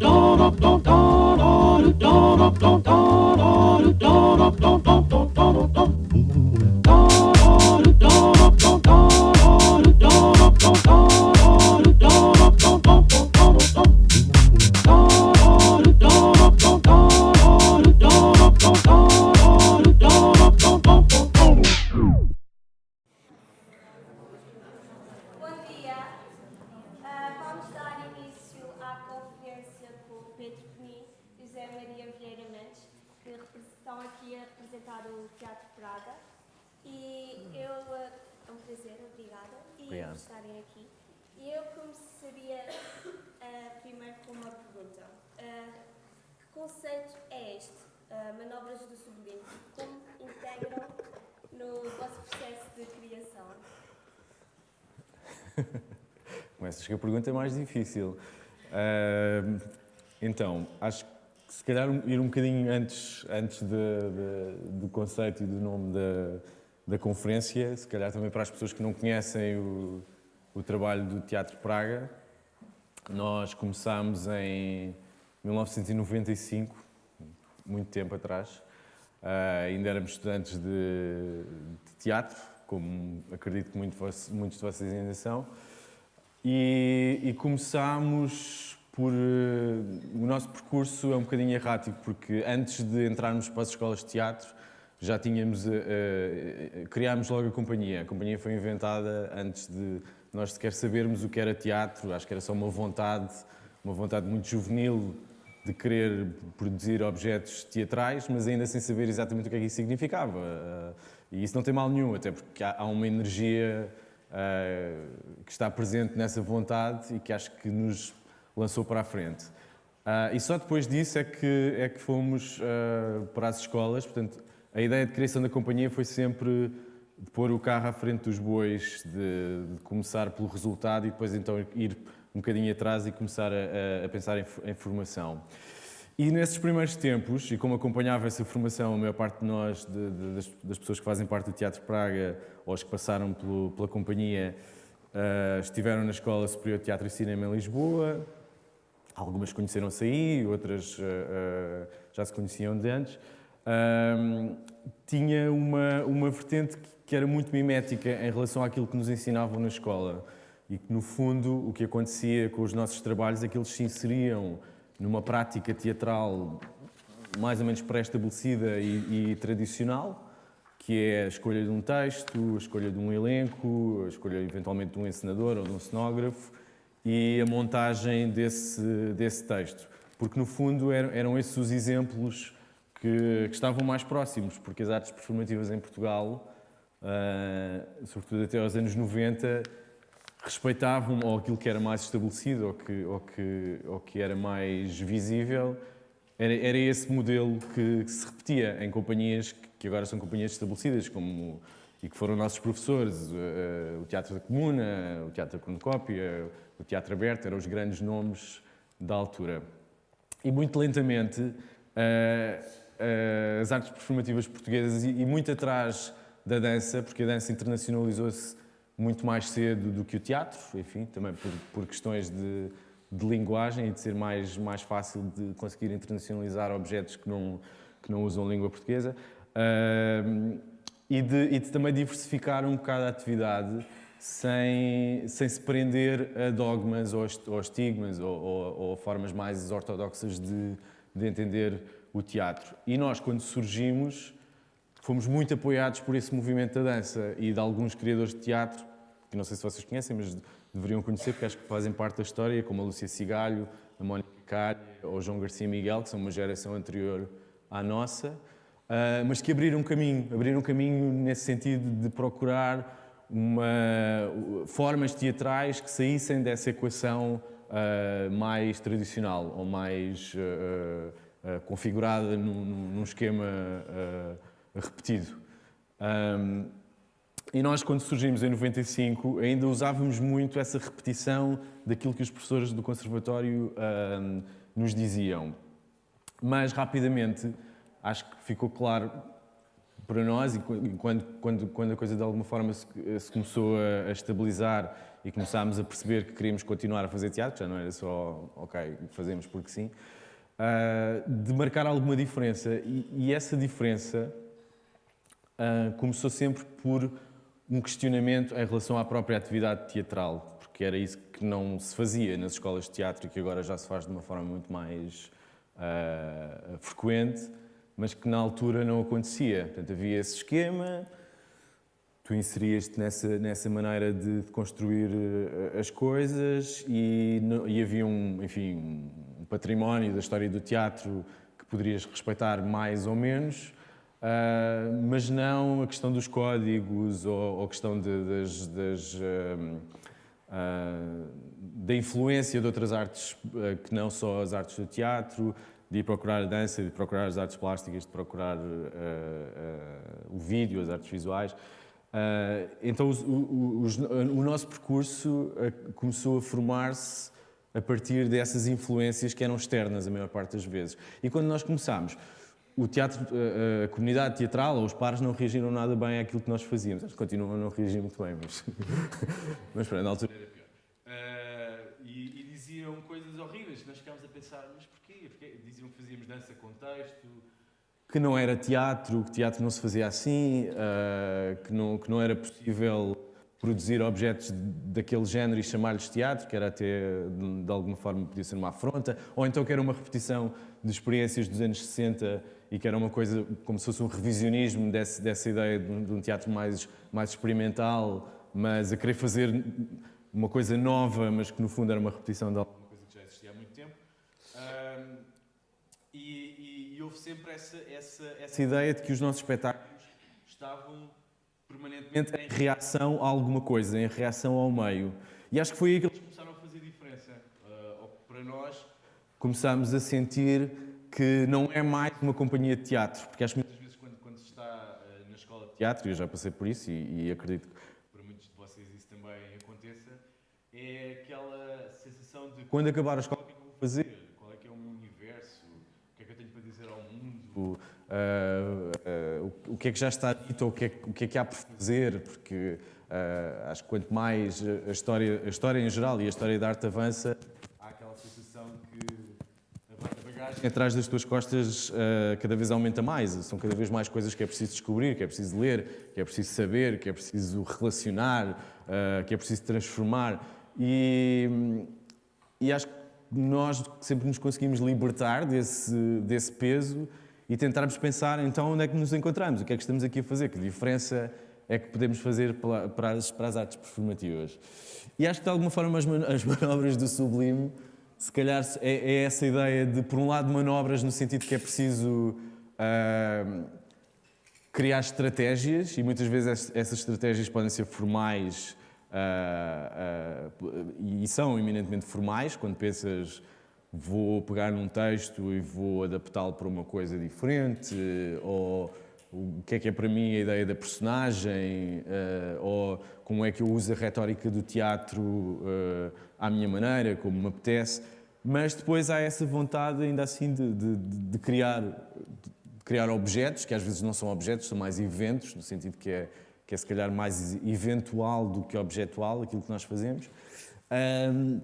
Bom eu, ah, é um prazer, obrigada, e Obrigado. por estarem aqui. E eu começaria ah, primeiro com uma pergunta. Ah, que conceito é este, ah, manobras do sublinho? Como integram no vosso processo de criação? Começas com a pergunta mais difícil. Então, acho que se calhar ir um bocadinho antes, antes de- de- do conceito e do nome da, da conferência, se calhar também para as pessoas que não conhecem o, o trabalho do Teatro Praga, nós começámos em 1995, muito tempo atrás, Ah, ainda éramos estudantes de, de teatro, como acredito que muito muitos de vocês ainda são, e, e começámos por. eh, o nosso percurso é um bocadinho errático, porque antes de entrarmos para as escolas de teatro, já tínhamos. eh, eh, criámos logo a companhia. A companhia foi inventada antes de nós sequer sabermos o que era teatro, acho que era só uma vontade, uma vontade muito juvenil de querer produzir objetos teatrais, mas ainda sem saber exatamente o que é que isso significava. E isso não tem mal nenhum, até porque há uma energia que está presente nessa vontade e que acho que nos lançou para a frente. Ah, e só depois disso é que, é que fomos ah, para as escolas, portanto, a ideia de criação da companhia foi sempre de pôr o carro à frente dos bois, de, de começar pelo resultado e depois então ir um bocadinho atrás e começar a, a- pensar em, em formação. E nesses primeiros tempos, e como acompanhava essa formação, a maior parte de nós, de- de- das, das pessoas que fazem parte do Teatro Praga, ou as que passaram pelo- pela companhia, ah, estiveram na Escola Superior de Teatro e Cinema em Lisboa, Algumas conheceram-se aí, outras ah, ah, já se conheciam de antes. Ahm, tinha uma, uma vertente que era muito mimética em relação àquilo que nos ensinavam na escola. E que, no fundo, o que acontecia com os nossos trabalhos é que eles se inseriam numa prática teatral mais ou menos pré-estabelecida e, e tradicional, que é a escolha de um texto, a escolha de um elenco, a escolha eventualmente de um encenador ou de um cenógrafo e a montagem desse, desse texto. Porque, no fundo, eram, eram esses os exemplos que, que estavam mais próximos, porque as artes performativas em Portugal, ah, sobretudo até aos anos 90, respeitavam ou aquilo que era mais estabelecido ou que, ou que, ou que era mais visível, era, era esse modelo que, que se repetia em companhias que, agora são companhias estabelecidas, como e que foram nossos professores, eh, o Teatro da Comuna, o Teatro da o Teatro Aberto, eram os grandes nomes da altura. E muito lentamente, eh, eh, as artes performativas portuguesas, e, e muito atrás da dança, porque a dança internacionalizou-se muito mais cedo do que o teatro, enfim, também por, por questões de, de linguagem e de ser mais, mais fácil de conseguir internacionalizar objetos que não, que não usam língua portuguesa. Ahm, e, de, e de também diversificar um bocado a atividade sem, sem se prender a dogmas ou, ou estigmas ou, ou, ou formas mais ortodoxas de, de entender o teatro. E nós, quando surgimos, fomos muito apoiados por esse movimento da dança e de alguns criadores de teatro, que não sei se vocês conhecem, mas deveriam conhecer, porque acho que fazem parte da história, como a Lúcia Cigalho, a Mónica Cária ou João Garcia Miguel, que são uma geração anterior à nossa, ah, mas que abriram caminho, abriram caminho nesse sentido de procurar uma, formas teatrais que saíssem dessa equação ah, mais tradicional ou mais ah, ah, configurada num, num- esquema ah, repetido. E nós, quando surgimos em 95, ainda usávamos muito essa repetição daquilo que os professores do conservatório nos diziam. Mas, rapidamente, acho que ficou claro para nós, e quando, quando, quando a coisa de alguma forma se, se começou a, a estabilizar e começámos a perceber que queríamos continuar a fazer teatro, já não era só, ok, fazemos porque sim, uh, de marcar alguma diferença. E, e essa diferença uh, começou sempre por um questionamento em relação à própria atividade teatral, porque era isso que não se fazia nas escolas de teatro que agora já se faz de uma forma muito mais uh, frequente, mas que na altura não acontecia. Portanto, havia esse esquema, tu inserias-te nessa, nessa maneira de, de construir as coisas e, no, e, havia um, enfim, um património da história do teatro que poderias respeitar mais ou menos, Uh, mas não a questão dos códigos ou, ou a questão de, das, das, uh, uh, da influência de outras artes que não só as artes do teatro, de ir procurar a dança, de procurar as artes plásticas, de procurar o vídeo, as artes visuais. então o, o, o, nosso percurso começou a formar-se a partir dessas influências que eram externas a maior parte das vezes. E quando nós começámos, o teatro, a, a, comunidade teatral ou os pares não reagiram nada bem àquilo que nós fazíamos. Que continuam a não reagir muito bem, mas, mas pronto, na altura era pior. Uh, e, e, diziam coisas horríveis. Nós ficámos a pensar, mas porquê? Porque diziam que fazíamos dança com texto. Que não era teatro, que teatro não se fazia assim, uh, que, não, que não era possível produzir objetos daquele género e chamar-lhes teatro, que era até, de, alguma forma, podia ser uma afronta, ou então que era uma repetição de experiências dos anos 60 e que era uma coisa como se fosse um revisionismo desse, dessa ideia de um, de um, teatro mais, mais experimental, mas a querer fazer uma coisa nova, mas que no fundo era uma repetição de alguma coisa que já existia há muito tempo. Um, e, e, e, houve sempre essa, essa, essa ideia de que os nossos espetáculos estavam permanentemente em reação a alguma coisa, em reação ao meio. E acho que foi aí que eles começaram a fazer diferença. Uh, para nós, começámos a sentir que não é mais uma companhia de teatro, porque acho que muitas vezes quando, quando se está uh, na escola de teatro, e eu já passei por isso e, e, acredito que para muitos de vocês isso também aconteça, é aquela sensação de quando acabar a escola, o que é que eu vou fazer? Qual é que é o meu universo? O que é que eu tenho para dizer ao mundo? Uh, uh, o, que é que já está dito ou o que é, o que, é que há por fazer? Porque acho que quanto mais a história, a história em geral e a história da arte avança, atrás das tuas costas uh, cada vez aumenta mais. São cada vez mais coisas que é preciso descobrir, que é preciso ler, que é preciso saber, que é preciso relacionar, uh, que é preciso transformar. E, e acho que nós sempre nos conseguimos libertar desse, desse peso e tentarmos pensar então onde é que nos encontramos, o que é que estamos aqui a fazer, que diferença é que podemos fazer para as, para as artes performativas. E acho que de alguma forma as manobras do sublime se calhar é, é, essa ideia de, por um lado, manobras no sentido que é preciso uh, criar estratégias e muitas vezes essas estratégias podem ser formais uh, uh, e são eminentemente formais, quando pensas vou pegar num texto e vou adaptá-lo para uma coisa diferente ou o que é que é para mim a ideia da personagem ou como é que eu uso a retórica do teatro à minha maneira, como me apetece. Mas depois há essa vontade, ainda assim, de, de, de criar, de criar objetos, que às vezes não são objetos, são mais eventos, no sentido que é, que é se calhar mais eventual do que objetual, aquilo que nós fazemos. Um,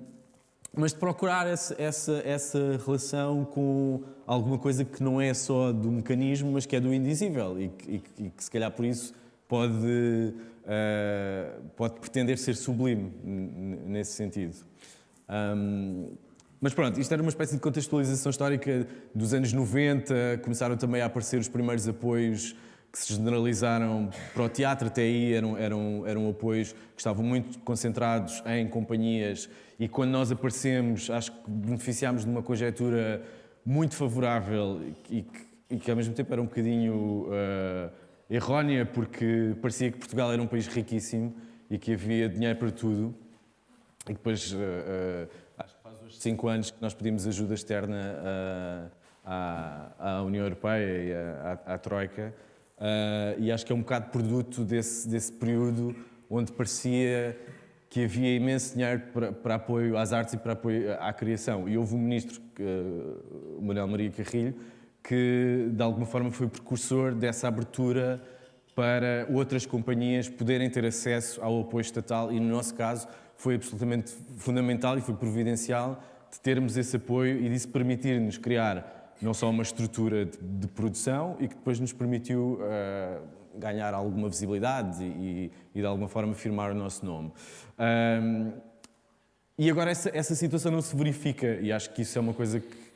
mas de procurar essa, essa, essa relação com alguma coisa que não é só do mecanismo, mas que é do indizível e que, e, e que se calhar por isso pode, uh, pode pretender ser sublime nesse sentido. Um, mas pronto, isto era uma espécie de contextualização histórica dos anos 90, começaram também a aparecer os primeiros apoios que se generalizaram para o teatro, até aí eram, eram, eram apoios que estavam muito concentrados em companhias e quando nós aparecemos, acho que beneficiámos de uma conjectura muito favorável e que, e que ao mesmo tempo era um bocadinho uh, errónea, porque parecia que Portugal era um país riquíssimo e que havia dinheiro para tudo. E depois, uh, uh, acho que faz hoje cinco anos que nós pedimos ajuda externa à, à União Europeia e à, à, à Troika. e acho que é um bocado produto desse, desse período onde parecia que havia imenso dinheiro para, para, apoio às artes e para apoio à criação. E houve um ministro, o Manuel Maria Carrilho, que de alguma forma foi precursor dessa abertura para outras companhias poderem ter acesso ao apoio estatal e, no nosso caso, foi absolutamente fundamental e foi providencial de termos esse apoio e disso permitir-nos criar não só uma estrutura de, de, produção e que depois nos permitiu uh, ganhar alguma visibilidade e, e, de alguma forma firmar o nosso nome. Um, e agora essa, essa situação não se verifica e acho que isso é uma coisa que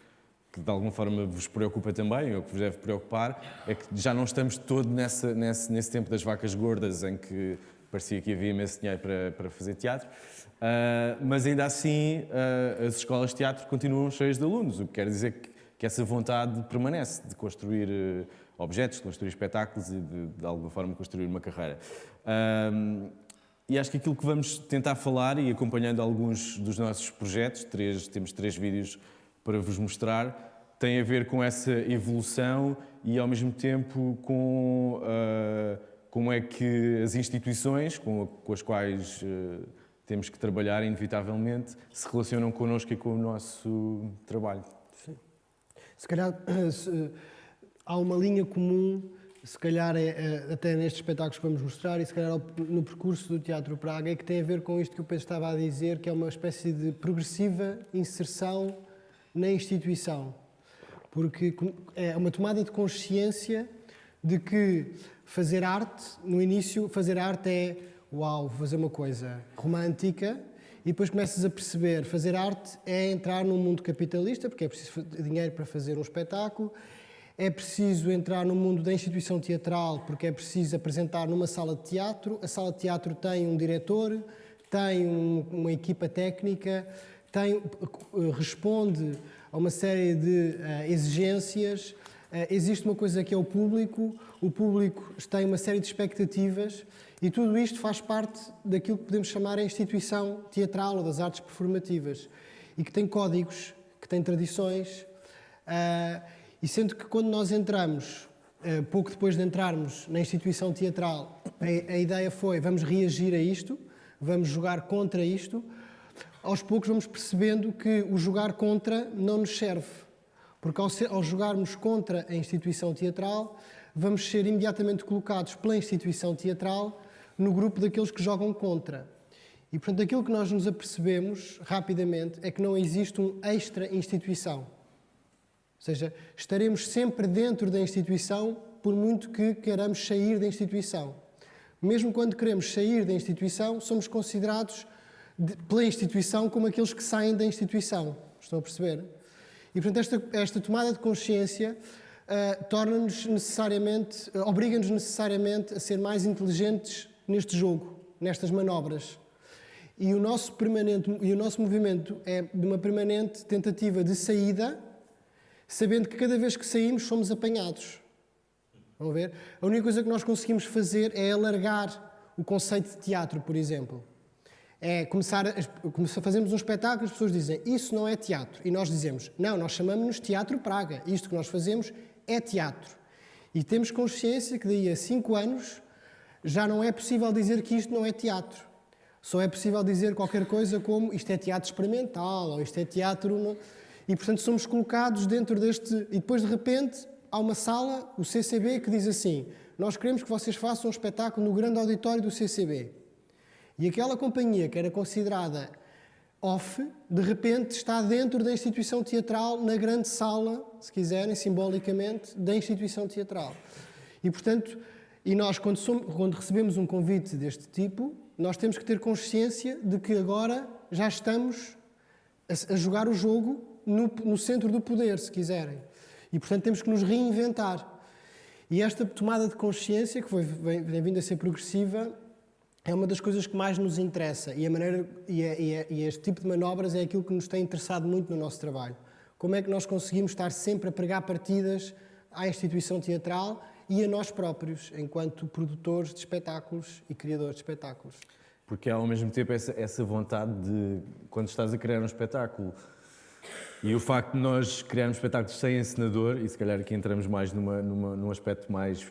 que de alguma forma vos preocupa também, ou que vos deve preocupar, é que já não estamos todo nessa, nesse, nesse tempo das vacas gordas em que parecia que havia imenso dinheiro para, para fazer teatro, uh, mas ainda assim uh, as escolas de teatro continuam cheias de alunos, o que quer dizer que, que essa vontade permanece de construir uh, objetos, construir espetáculos e de, de alguma forma construir uma carreira. e acho que aquilo que vamos tentar falar e acompanhando alguns dos nossos projetos, três, temos três vídeos para vos mostrar, tem a ver com essa evolução e, ao mesmo tempo, com uh, como é que as instituições com, com as quais uh, temos que trabalhar, inevitavelmente, se relacionam connosco e com o nosso trabalho. Sim. Se calhar se, há uma linha comum, se calhar é, é, até nestes espetáculos que vamos mostrar e se calhar no percurso do Teatro Praga, é que tem a ver com isto que o Pedro estava a dizer, que é uma espécie de progressiva inserção na instituição. Porque é uma tomada de consciência de que fazer arte, no início, fazer arte é uau, fazer uma coisa romântica e depois começas a perceber, fazer arte é entrar num mundo capitalista, porque é preciso dinheiro para fazer um espetáculo, é preciso entrar no mundo da instituição teatral, porque é preciso apresentar numa sala de teatro, a sala de teatro tem um diretor, tem um, uma equipa técnica, tem, responde a uma série de uh, exigências. Uh, existe uma coisa que é o público, o público tem uma série de expectativas e tudo isto faz parte daquilo que podemos chamar a instituição teatral ou das artes performativas e que tem códigos, que tem tradições. Uh, e sendo que quando nós entramos, pouco depois de entrarmos na instituição teatral, a, a ideia foi vamos reagir a isto, vamos jogar contra isto, aos poucos vamos percebendo que o jogar contra não nos serve. Porque ao, ser, ao jogarmos contra a instituição teatral, vamos ser imediatamente colocados pela instituição teatral no grupo daqueles que jogam contra. E, portanto, aquilo que nós nos apercebemos rapidamente é que não existe um extra-instituição. Ou seja, estaremos sempre dentro da instituição por muito que queiramos sair da instituição. Mesmo quando queremos sair da instituição, somos considerados de, pela instituição como aqueles que saem da instituição. Estão a perceber? E, portanto, esta, esta tomada de consciência uh, torna-nos necessariamente, uh, obriga-nos necessariamente a ser mais inteligentes neste jogo, nestas manobras. E o nosso permanente e o nosso movimento é de uma permanente tentativa de saída, sabendo que cada vez que saímos somos apanhados. Vão ver? A única coisa que nós conseguimos fazer é alargar o conceito de teatro, por exemplo é começar, a, fazemos um espetáculo, as pessoas dizem isso não é teatro. E nós dizemos, não, nós chamamos-nos Teatro Praga. Isto que nós fazemos é teatro. E temos consciência que daí a cinco anos já não é possível dizer que isto não é teatro. Só é possível dizer qualquer coisa como isto é teatro experimental ou isto é teatro. E portanto somos colocados dentro deste. E depois de repente há uma sala, o CCB, que diz assim: Nós queremos que vocês façam um espetáculo no grande auditório do CCB. E aquela companhia que era considerada off, de repente está dentro da instituição teatral, na grande sala, se quiserem, simbolicamente, da instituição teatral. E, portanto, e nós, quando, somos, quando recebemos um convite deste tipo, nós temos que ter consciência de que agora já estamos a, a jogar o jogo no, no centro do poder, se quiserem. E, portanto, temos que nos reinventar. E esta tomada de consciência, que foi, vem, vem vindo a ser progressiva, é uma das coisas que mais nos interessa e, a maneira, e, e, e, este tipo de manobras é aquilo que nos tem interessado muito no nosso trabalho. Como é que nós conseguimos estar sempre a pregar partidas à instituição teatral e a nós próprios, enquanto produtores de espetáculos e criadores de espetáculos? Porque há ao mesmo tempo essa, essa vontade de, quando estás a criar um espetáculo, e o facto de nós criarmos espetáculos sem encenador, e se calhar aqui entramos mais numa, numa, num aspecto mais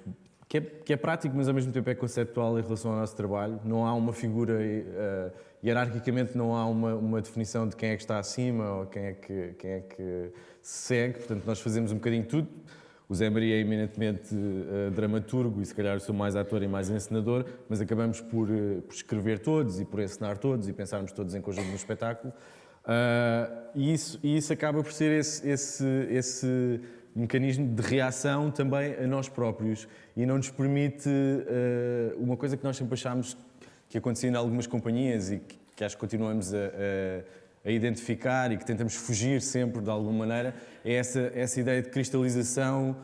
que é, que é, prático, mas ao mesmo tempo é conceptual em relação ao nosso trabalho. Não há uma figura, uh, hierarquicamente não há uma, uma, definição de quem é que está acima ou quem é que, quem é que se segue. Portanto, nós fazemos um bocadinho tudo. O Zé Maria é eminentemente uh, dramaturgo e se calhar sou mais ator e mais encenador, mas acabamos por, uh, por escrever todos e por encenar todos e pensarmos todos em conjunto no espetáculo. Uh, e, isso, e isso acaba por ser esse, esse, esse mecanismo de reação também a nós próprios e não nos permite uma coisa que nós sempre achámos que acontecia em algumas companhias e que, que acho que continuamos a, a, a, identificar e que tentamos fugir sempre de alguma maneira, é essa, essa ideia de cristalização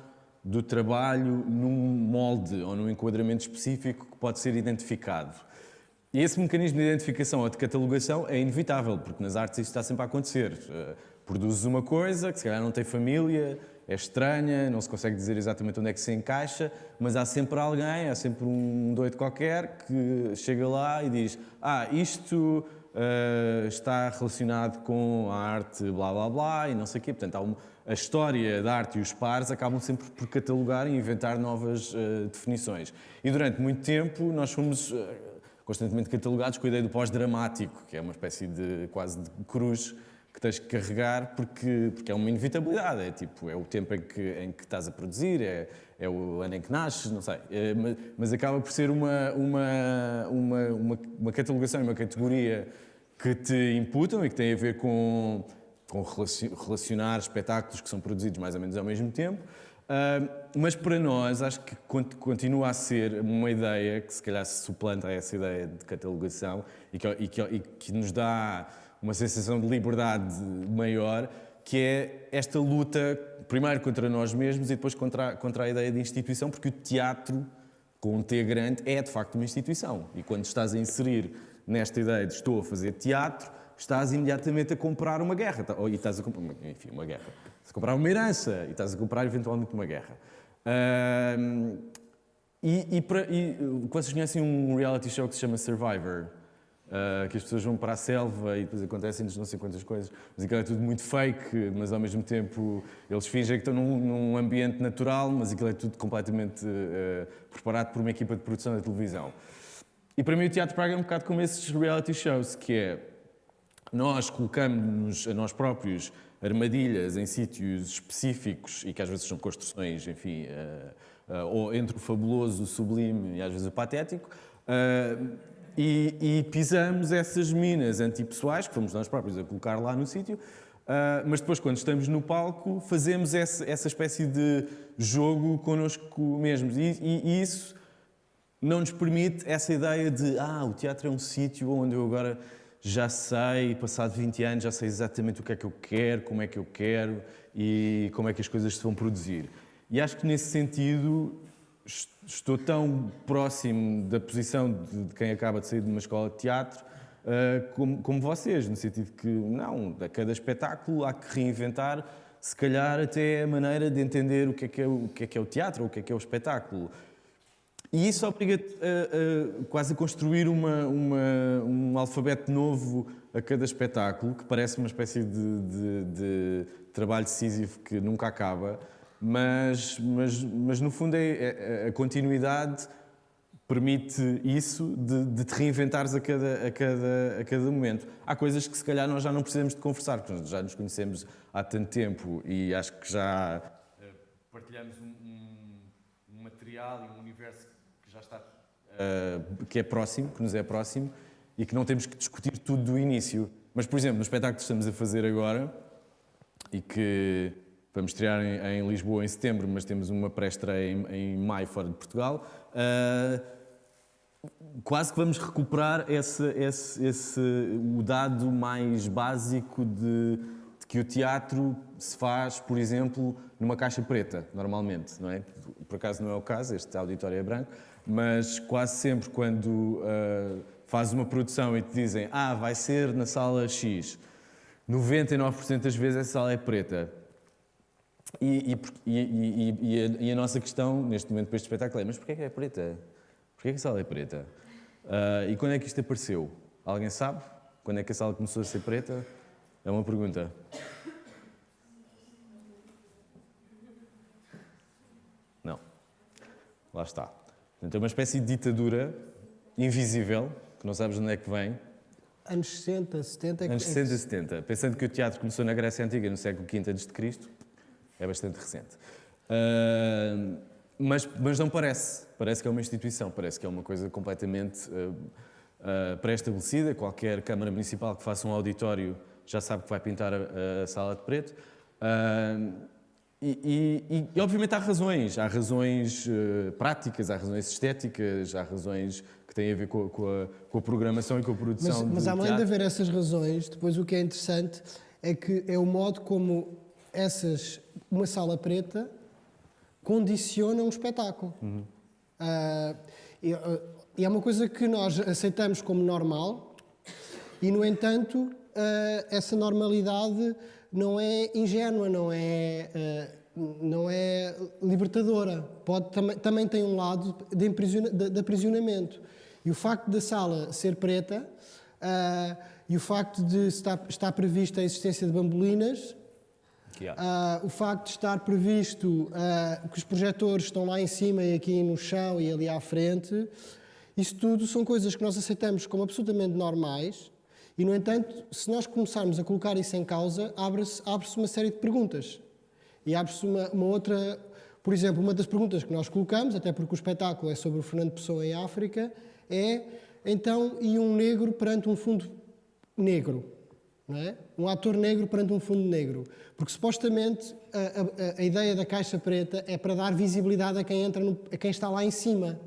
do trabalho num molde ou num enquadramento específico que pode ser identificado. E esse mecanismo de identificação ou de catalogação é inevitável, porque nas artes isso está sempre a acontecer. Uh, produzes uma coisa que se calhar não tem família, é estranha, não se consegue dizer exatamente onde é que se encaixa, mas há sempre alguém, há sempre um doido qualquer que chega lá e diz: Ah, isto uh, está relacionado com a arte, blá blá blá, e não sei o quê. Portanto, um, a história da arte e os pares acabam sempre por catalogar e inventar novas uh, definições. E durante muito tempo nós fomos. Constantemente catalogados com a ideia do pós-dramático, que é uma espécie de quase de cruz que tens que carregar porque, porque é uma inevitabilidade, é tipo, é o tempo em que, em que estás a produzir, é, é o ano em que nasces, não sei, é, mas, mas, acaba por ser uma, uma, uma, uma, uma catalogação, uma categoria que te imputam e que tem a ver com, com relacionar espetáculos que são produzidos mais ou menos ao mesmo tempo, uh, mas para nós acho que continua a ser uma ideia que se calhar se suplanta a essa ideia de catalogação e que, e que, e que nos dá uma sensação de liberdade maior, que é esta luta, primeiro contra nós mesmos e depois contra, contra a ideia de instituição, porque o teatro, com um T grande, é de facto uma instituição. E quando estás a inserir nesta ideia de estou a fazer teatro, estás imediatamente a comprar uma guerra. Ou, e estás a comprar, enfim, uma guerra. Estás a comprar uma herança e estás a comprar eventualmente uma guerra. E, e, para, e vocês conhecem um reality show que se chama Survivor? Uh, que as pessoas vão para a selva e depois acontecem-lhes não sei quantas coisas, mas aquilo é tudo muito fake, mas ao mesmo tempo eles fingem que estão num, num ambiente natural, mas aquilo é tudo completamente uh, preparado por uma equipa de produção da televisão. E para mim o Teatro Praga é um bocado como esses reality shows, que é nós colocamos a nós próprios armadilhas em sítios específicos e que às vezes são construções, enfim, uh, ou entre o fabuloso, o sublime e às vezes o patético, e, e, pisamos essas minas antipessoais, que fomos nós próprios a colocar lá no sítio, uh, mas depois, quando estamos no palco, fazemos essa, espécie de jogo connosco mesmos. E, e, isso não nos permite essa ideia de ah, o teatro é um sítio onde eu agora já sei, passado 20 anos, já sei exatamente o que é que eu quero, como é que eu quero e como é que as coisas se vão produzir. E acho que nesse sentido estou tão próximo da posição de, quem acaba de sair de uma escola de teatro uh, como, como, vocês, no sentido que, não, a cada espetáculo há que reinventar, se calhar até a maneira de entender o que é que é o, que é, que é o teatro, o que é que é o espetáculo. E isso obriga-te a, a, quase a construir uma, uma, um alfabeto novo a cada espetáculo, que parece uma espécie de, de, de trabalho decisivo que nunca acaba mas, mas, mas no fundo é, é, a continuidade permite isso de, de, te reinventares a cada, a, cada, a cada momento. Há coisas que se calhar nós já não precisamos de conversar, porque já nos conhecemos há tanto tempo e acho que já eh, partilhamos um, um material e um universo que já está uh, que é próximo, que nos é próximo e que não temos que discutir tudo do início. Mas, por exemplo, no espetáculo que estamos a fazer agora e que Vamos estrear em, em, Lisboa em setembro, mas temos uma pré-estreia em, em, maio fora de Portugal. Uh, quase que vamos recuperar esse, esse, esse, o dado mais básico de, de, que o teatro se faz, por exemplo, numa caixa preta, normalmente, não é? Por acaso não é o caso, este auditório é branco, mas quase sempre quando uh, fazes uma produção e te dizem ah, vai ser na sala X, 99% das vezes essa sala é preta. E, e, e, a, e, a, nossa questão, neste momento, para este espetáculo é: mas porquê é que é preta? Porquê é que a sala é preta? Uh, e quando é que isto apareceu? Alguém sabe? Quando é que a sala começou a ser preta? É uma pergunta. Não. Lá está. Então, é uma espécie de ditadura invisível, que não sabes de onde é que vem. Anos 60, 70. Anos 60, 70. Pensando que o teatro começou na Grécia Antiga, no século V a.C., é bastante recente. Uh, mas, mas não parece. Parece que é uma instituição, parece que é uma coisa completamente uh, uh, pré-estabelecida. Qualquer Câmara Municipal que faça um auditório já sabe que vai pintar a, a sala de preto. Uh, e, e, e, obviamente há razões, há razões uh, práticas, há razões estéticas, há razões que têm a ver com, com, a, com a, programação e com a produção Mas, mas além teatro. de haver essas razões, depois o que é interessante é que é o modo como essas, uma sala preta condiciona um espetáculo. Uhum. Uh, e, uh, e, é uma coisa que nós aceitamos como normal e, no entanto, uh, essa normalidade não é ingênua, não é, uh, não é libertadora. Pode, tam também tem um lado de, de, de, aprisionamento. E o facto da sala ser preta uh, e o facto de estar, estar prevista a existência de bambolinas, uh, o facto de estar previsto que os projetores estão lá em cima e aqui no chão e ali à frente, isso tudo são coisas que nós aceitamos como absolutamente normais e, no entanto, se nós começarmos a colocar isso em causa, abre-se abre uma série de perguntas. E abre-se uma, uma, outra... Por exemplo, uma das perguntas que nós colocamos, até porque o espetáculo é sobre o Fernando Pessoa em África, é, então, e um negro perante um fundo negro? É? Um ator negro perante um fundo negro. Porque, supostamente, a, a, a ideia da caixa preta é para dar visibilidade a quem, entra no, a quem está lá em cima.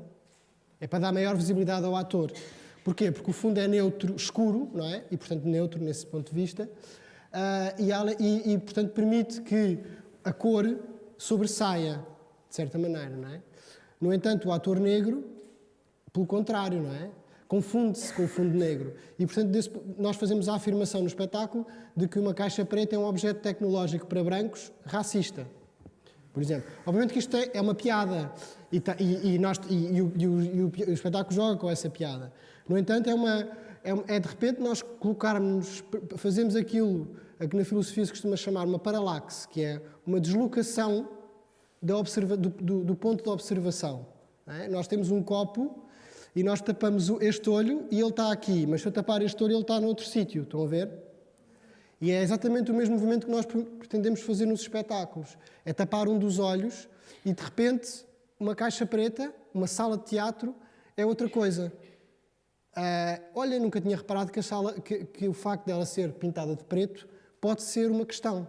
É para dar maior visibilidade ao ator. Porquê? Porque o fundo é neutro, escuro, não é? E, portanto, neutro nesse ponto de vista. Uh, e, e, portanto, permite que a cor sobressaia, de certa maneira, não é? No entanto, o ator negro, pelo contrário, não é? Confunde-se com o fundo negro. E, portanto, desse, nós fazemos a afirmação no espetáculo de que uma caixa preta é um objeto tecnológico para brancos racista. Por exemplo. Obviamente que isto é, é uma piada. E, e, e, nós, e, o, o espetáculo joga com essa piada. No entanto, é, uma, é, é de repente nós colocarmos, fazemos aquilo a que na filosofia se costuma chamar uma paralaxe, que é uma deslocação do, do, do ponto de observação. É? Nós temos um copo e nós tapamos este olho e ele está aqui, mas se eu tapar este olho ele está noutro sítio, estão a ver? E é exatamente o mesmo movimento que nós pretendemos fazer nos espetáculos. É tapar um dos olhos e, de repente, uma caixa preta, uma sala de teatro, é outra coisa. Uh, olha, nunca tinha reparado que, sala, que, que, o facto dela ser pintada de preto pode ser uma questão.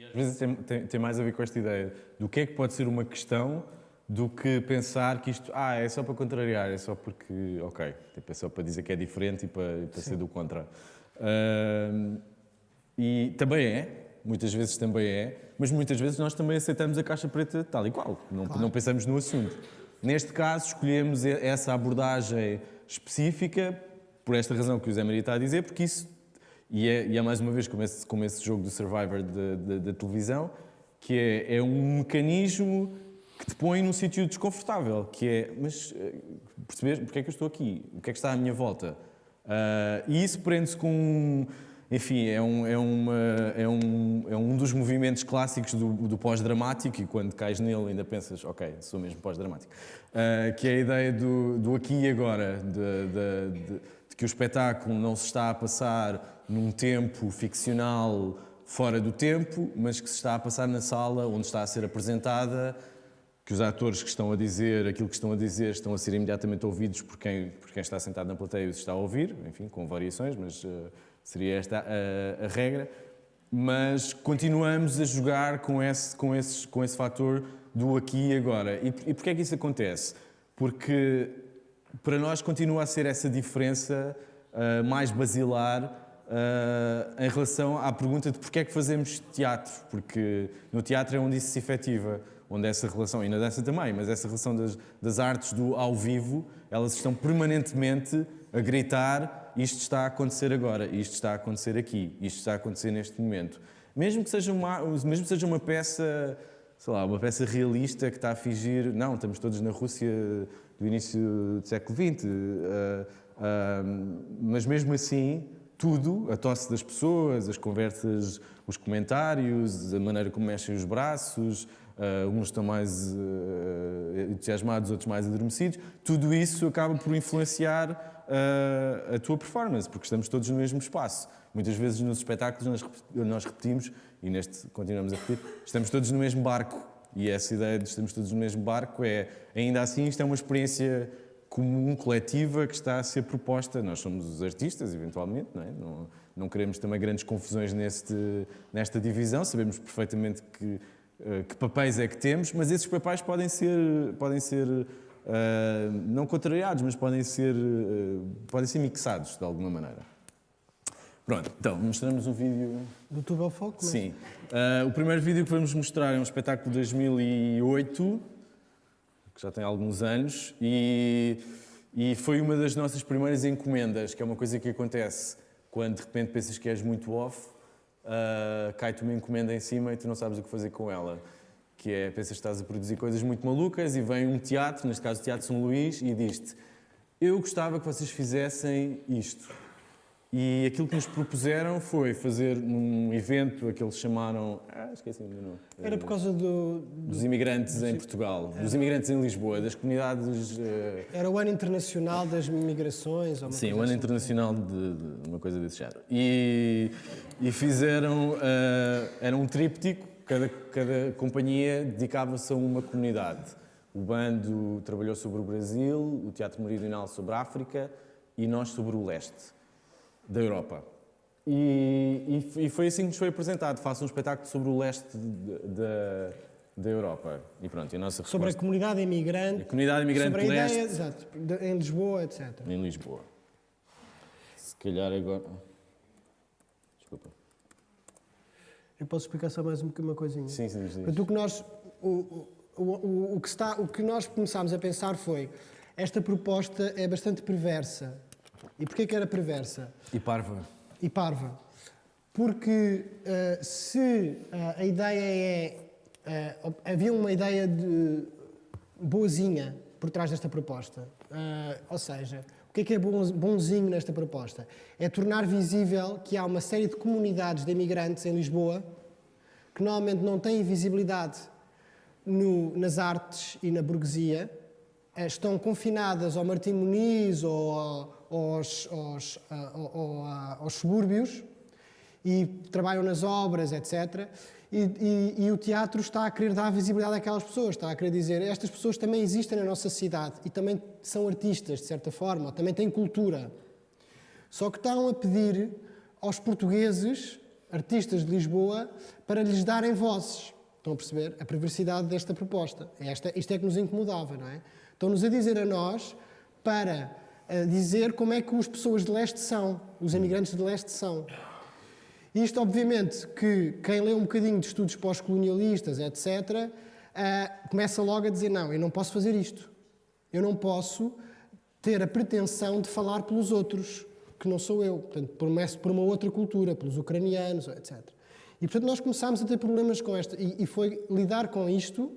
Às vezes tem, tem, tem, mais a ver com esta ideia do que é que pode ser uma questão do que pensar que isto ah, é só para contrariar, é só porque, ok, tipo, é só para dizer que é diferente e para, para ser do contra. Uh, e também é, muitas vezes também é, mas muitas vezes nós também aceitamos a caixa preta tal e qual, não, claro. não pensamos no assunto. Neste caso, escolhemos essa abordagem específica, por esta razão que o Zé Maria está a dizer, porque isso, e é, e é mais uma vez como esse, como esse jogo do Survivor da televisão, que é, é um mecanismo que te põe num sítio desconfortável, que é, mas eh, perceber porque é que eu estou aqui? O que é que está à minha volta? Uh, e isso prende-se com enfim, é um, é, uma, é, um, é um dos movimentos clássicos do, do pós-dramático e quando cais nele ainda pensas, ok, sou mesmo pós-dramático. Uh, que é a ideia do, do aqui e agora, de, de, de, de, que o espetáculo não se está a passar num tempo ficcional fora do tempo, mas que se está a passar na sala onde está a ser apresentada, que os atores que estão a dizer aquilo que estão a dizer estão a ser imediatamente ouvidos por quem, por quem está sentado na plateia e os está a ouvir, enfim, com variações, mas... Uh, Seria esta a, a, regra. Mas continuamos a jogar com esse, com esse, com esse fator do aqui e agora. E, e porquê é que isso acontece? Porque para nós continua a ser essa diferença uh, mais basilar uh, em relação à pergunta de porquê é que fazemos teatro. Porque no teatro é onde isso se efetiva, onde essa relação, e na dança também, mas essa relação das, das artes do ao vivo, elas estão permanentemente a gritar isto está a acontecer agora, isto está a acontecer aqui, isto está a acontecer neste momento. Mesmo que seja uma, mesmo que seja uma peça, sei lá, uma peça realista que está a fingir, não, estamos todos na Rússia do início do século XX, uh, uh, mas mesmo assim, tudo, a tosse das pessoas, as conversas, os comentários, a maneira como mexem os braços, uh, uns estão mais uh, entusiasmados, outros mais adormecidos. Tudo isso acaba por influenciar uh, a tua performance, porque estamos todos no mesmo espaço. Muitas vezes nos espetáculos nós, repetimos, e neste continuamos a repetir, estamos todos no mesmo barco. E essa ideia de estamos todos no mesmo barco é, ainda assim, isto é uma experiência comum, coletiva, que está a ser proposta. Nós somos os artistas, eventualmente, não é? Não, não queremos também grandes confusões neste, nesta divisão, sabemos perfeitamente que, eh, que papéis é que temos, mas esses papéis podem ser, podem ser uh, não contrariados, mas podem ser, uh, podem ser mixados de alguma maneira. Pronto, então, mostramos um vídeo... Do Tubo ao Foco? Mas... Sim. Uh, o primeiro vídeo que vamos mostrar é um espetáculo de 2008, que já tem alguns anos, e, e foi uma das nossas primeiras encomendas, que é uma coisa que acontece quando de repente pensas que és muito off, uh, cai-te uma encomenda em cima e tu não sabes o que fazer com ela. Que é, pensas que estás a produzir coisas muito malucas e vem um teatro, neste caso o Teatro São Luís, e diz-te eu gostava que vocês fizessem isto. E aquilo que nos propuseram foi fazer um evento, aqueles chamaram. Ah, esqueci o nome. Era por causa do, dos imigrantes em Portugal, dos imigrantes em Lisboa, das comunidades. Uh... Era o Ano Internacional das Migrações? Ou uma Sim, o Ano assim. Internacional de, de, uma coisa desse género. E, e fizeram. Uh, era um tríptico, cada, cada companhia dedicava-se a uma comunidade. O bando trabalhou sobre o Brasil, o Teatro Meridional sobre a África e nós sobre o leste da Europa. E, e, e, foi assim que nos foi apresentado. Faça um espetáculo sobre o leste da Europa. E pronto, a nossa Sobre a comunidade imigrante. A comunidade imigrante sobre a leste. ideia, exato, de, em Lisboa, etc. Em Lisboa. Se calhar agora. Eu posso explicar só mais uma coisinha? Sim, sim, sim. Portanto, o que nós. O, o, o, o, que está, o que nós começámos a pensar foi esta proposta é bastante perversa. E porquê que era perversa? E parva. E parva. Porque uh, se uh, a ideia é. Uh, havia uma ideia de boazinha por trás desta proposta. ou seja, o que é que é bonzinho nesta proposta? É tornar visível que há uma série de comunidades de imigrantes em Lisboa que normalmente não têm visibilidade no, nas artes e na burguesia, estão confinadas ao Martim Muniz ou aos, aos, aos subúrbios e trabalham nas obras, etc. E, e, e, o teatro está a querer dar visibilidade àquelas pessoas, está a querer dizer estas pessoas também existem na nossa cidade e também são artistas, de certa forma, também têm cultura. Só que estão a pedir aos portugueses, artistas de Lisboa, para lhes darem vozes. Estão a perceber a perversidade desta proposta? Esta, isto é que nos incomodava, não é? Estão-nos a dizer a nós para a dizer como é que as pessoas de leste são, os imigrantes de leste são. Isto, obviamente, que quem lê um bocadinho de estudos pós-colonialistas, etc., uh, começa logo a dizer: não, eu não posso fazer isto. Eu não posso ter a pretensão de falar pelos outros, que não sou eu. Portanto, começo por uma outra cultura, pelos ucranianos, etc. E, portanto, nós começámos a ter problemas com esta. E, e foi lidar com isto.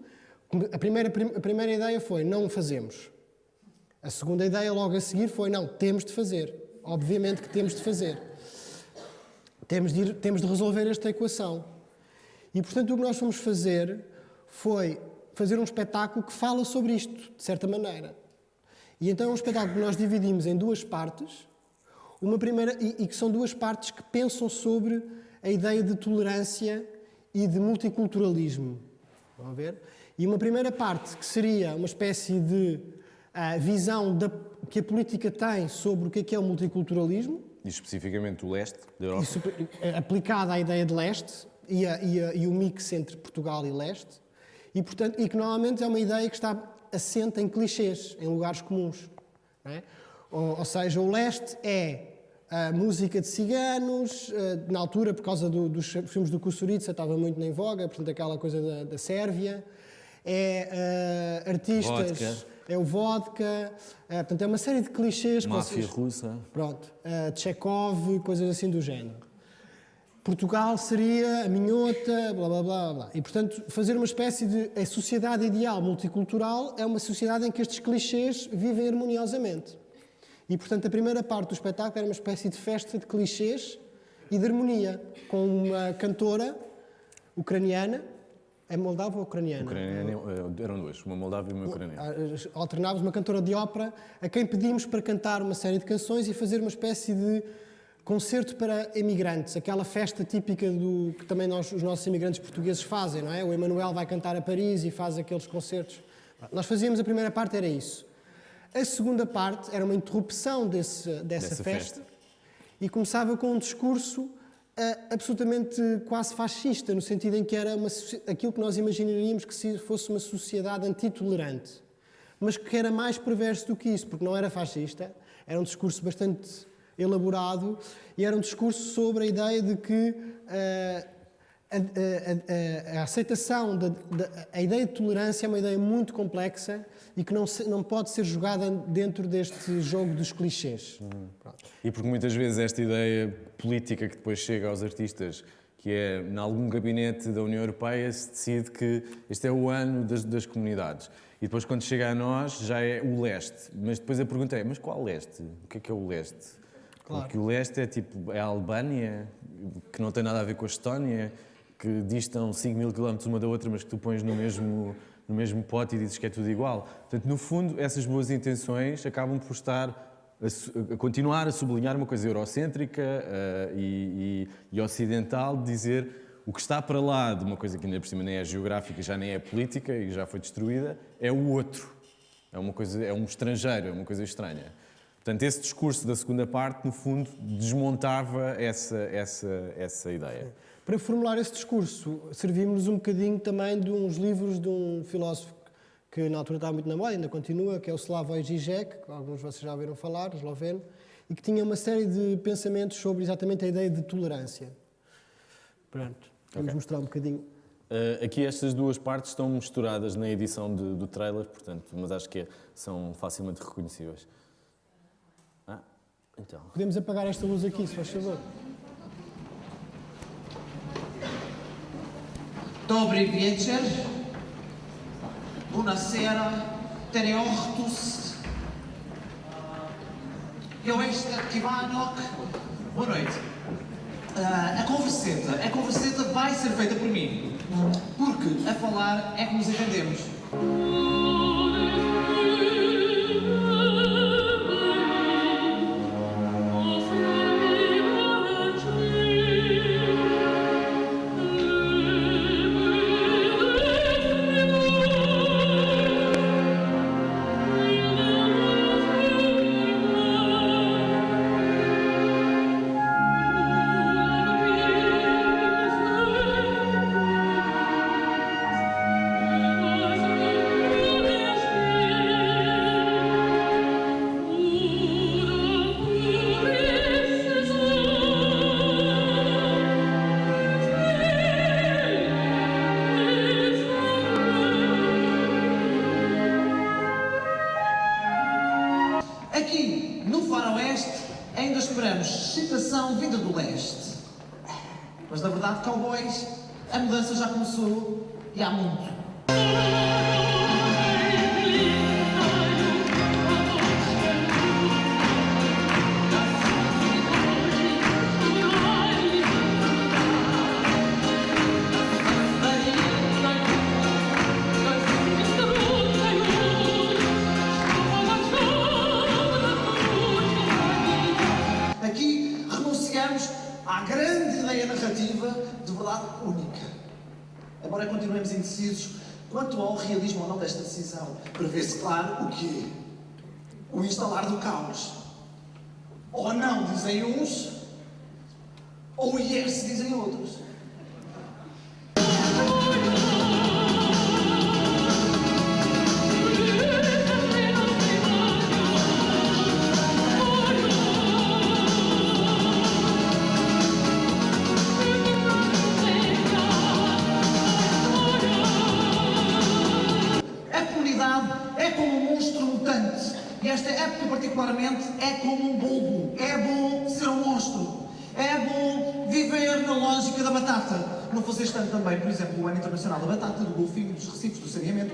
A primeira, a primeira ideia foi: não fazemos. A segunda ideia logo a seguir foi: não, temos de fazer. Obviamente que temos de fazer. Temos de, ir, temos de resolver esta equação. E, portanto, o que nós fomos fazer foi fazer um espetáculo que fala sobre isto, de certa maneira. E então é um espetáculo que nós dividimos em duas partes, uma primeira, e, e que são duas partes que pensam sobre a ideia de tolerância e de multiculturalismo. Vão ver? E uma primeira parte que seria uma espécie de a visão da, que a política tem sobre o que é, que é o multiculturalismo. E especificamente o leste da Europa. Isso, é aplicada à ideia de leste e, a, e, a, e, o mix entre Portugal e leste. E, portanto, e que normalmente é uma ideia que está assente em clichês, em lugares comuns. É? Ou, ou, seja, o leste é a música de ciganos, eh, na altura, por causa do, dos filmes do Kusurica, estava muito em voga, portanto, aquela coisa da, da Sérvia. É uh, artistas... Vodka é o vodka, é, portanto, é uma série de clichês. Máfia russa. Pronto. Uh, Chekhov, coisas assim do género. Portugal seria a minhota, blá, blá, blá, blá. E, portanto, fazer uma espécie de... A sociedade ideal multicultural é uma sociedade em que estes clichês vivem harmoniosamente. E, portanto, a primeira parte do espetáculo era uma espécie de festa de clichês e de harmonia, com uma cantora ucraniana É moldava ou ucraniana? Ucraniana, eh, eram duas, uma moldava e uma ucraniana. Ah, Alternávamos uma cantora de ópera a quem pedimos para cantar uma série de canções e fazer uma espécie de concerto para imigrantes, aquela festa típica do que também nós, os nossos imigrantes portugueses fazem, não é? O Emanuel vai cantar a Paris e faz aqueles concertos. Nós fazíamos a primeira parte, era isso. A segunda parte era uma interrupção desse, dessa, Dessa festa, festa. e começava com um discurso absolutamente quase fascista, no sentido em que era uma, aquilo que nós imaginaríamos que se fosse uma sociedade antitolerante, mas que era mais perverso do que isso, porque não era fascista, era um discurso bastante elaborado e era um discurso sobre a ideia de que ah, a, a- a- a aceitação, da, da- a ideia de tolerância é uma ideia muito complexa e que não, se- não pode ser jogada dentro deste jogo dos clichês. Pronto. E porque muitas vezes esta ideia política que depois chega aos artistas, que é, em algum gabinete da União Europeia, se decide que este é o ano das, das comunidades. E depois, quando chega a nós, já é o leste. Mas depois a pergunta é, mas qual leste? O que é que é o leste? Claro. Porque o leste é tipo, é a Albânia, que não tem nada a ver com a Estónia, que distam 5 mil quilómetros uma da outra, mas que tu pões no mesmo, no mesmo pote e dizes que é tudo igual. Portanto, no fundo, essas boas intenções acabam por estar a, a continuar a sublinhar uma coisa eurocêntrica eh, e, e- e ocidental, de dizer o que está para lá de uma coisa que ainda por cima nem é geográfica, já nem é política e já foi destruída, é o outro. É uma coisa, é um estrangeiro, é uma coisa estranha. Portanto, esse discurso da segunda parte, no fundo, desmontava essa, essa, essa ideia. Para formular esse discurso, servimos um bocadinho também de uns livros de um filósofo que na altura estava muito na moda, ainda continua, que é o Slavoj Žižek, que alguns de vocês já ouviram falar, esloveno, e que tinha uma série de pensamentos sobre exatamente a ideia de tolerância. Pronto, vamos Ok. mostrar um bocadinho. Uh, aqui estas duas partes estão misturadas na edição de- do trailer, portanto, mas acho que é- são facilmente reconhecíveis. Ah, então. Podemos apagar esta luz aqui, se faz favor. Dobry wieczór. Buonasera. Tereortus. Eu este Kivanok. Boa noite. Ah, a converseta, a converseta vai ser feita por mim. Porque a falar é que nos entendemos. Dizem uns, Internacional da Batata, do golfinho, dos recifes, do saneamento,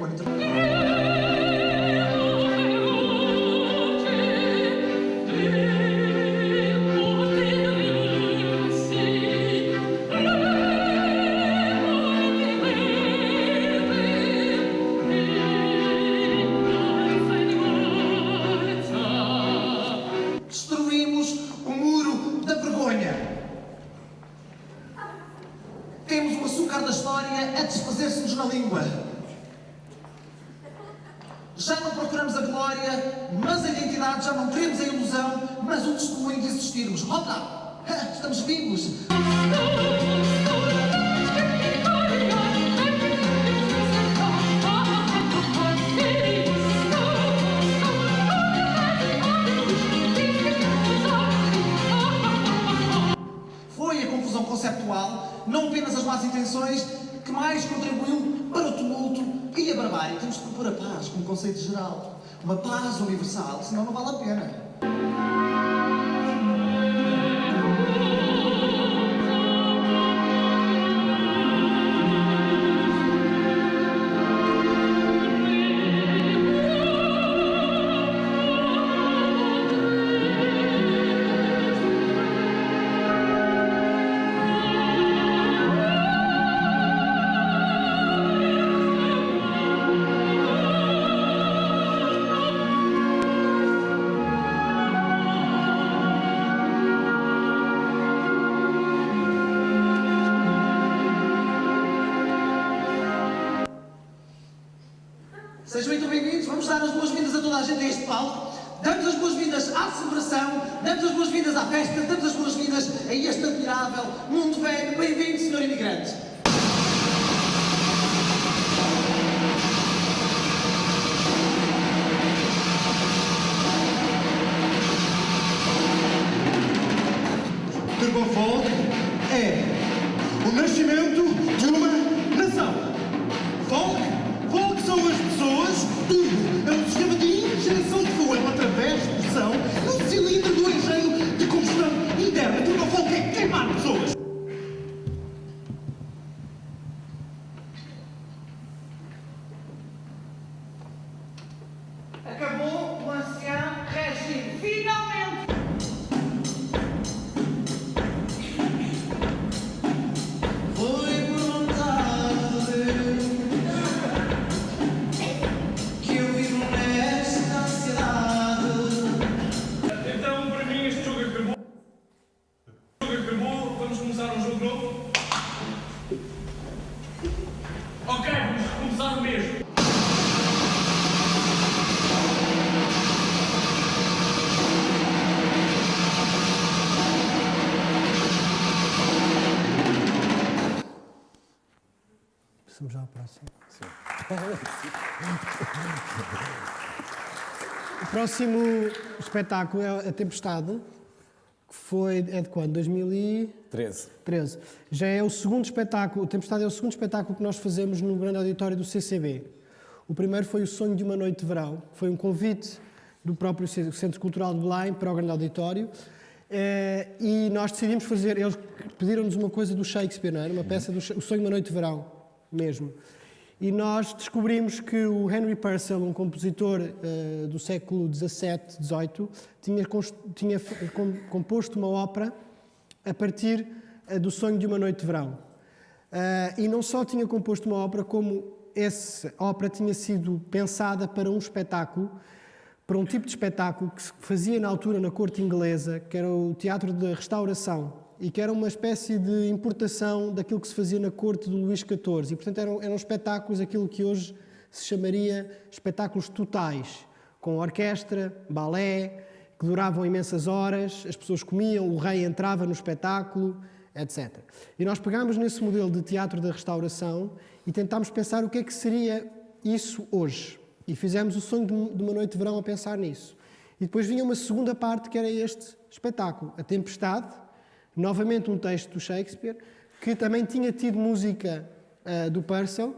como conceito geral. Uma paz universal, senão não vale a pena. Próximo espetáculo é A Tempestade, que foi, é de quando? 2013. 13. Já é o segundo espetáculo, A Tempestade é o segundo espetáculo que nós fazemos no grande auditório do CCB. O primeiro foi O Sonho de uma Noite de Verão, que foi um convite do próprio Centro Cultural de Belém para o grande auditório. Eh, e nós decidimos fazer, eles pediram-nos uma coisa do Shakespeare, não era? Uma peça do O Sonho de uma Noite de Verão, mesmo. E nós descobrimos que o Henry Purcell, um compositor eh, do século XVII, XVIII, tinha, tinha com- composto uma ópera a partir eh, do sonho de uma noite de verão. Ah, e não só tinha composto uma ópera, como essa ópera tinha sido pensada para um espetáculo, para um tipo de espetáculo que se fazia na altura na corte inglesa, que era o teatro da restauração, e que era uma espécie de importação daquilo que se fazia na corte do Luís XIV. E, portanto, eram, eram espetáculos, aquilo que hoje se chamaria espetáculos totais, com orquestra, balé, que duravam imensas horas, as pessoas comiam, o rei entrava no espetáculo, etc. E nós pegámos nesse modelo de teatro da restauração e tentámos pensar o que é que seria isso hoje. E fizemos o sonho de uma noite de verão a pensar nisso. E depois vinha uma segunda parte que era este espetáculo, A Tempestade, novamente um texto do Shakespeare, que também tinha tido música ah, do Purcell,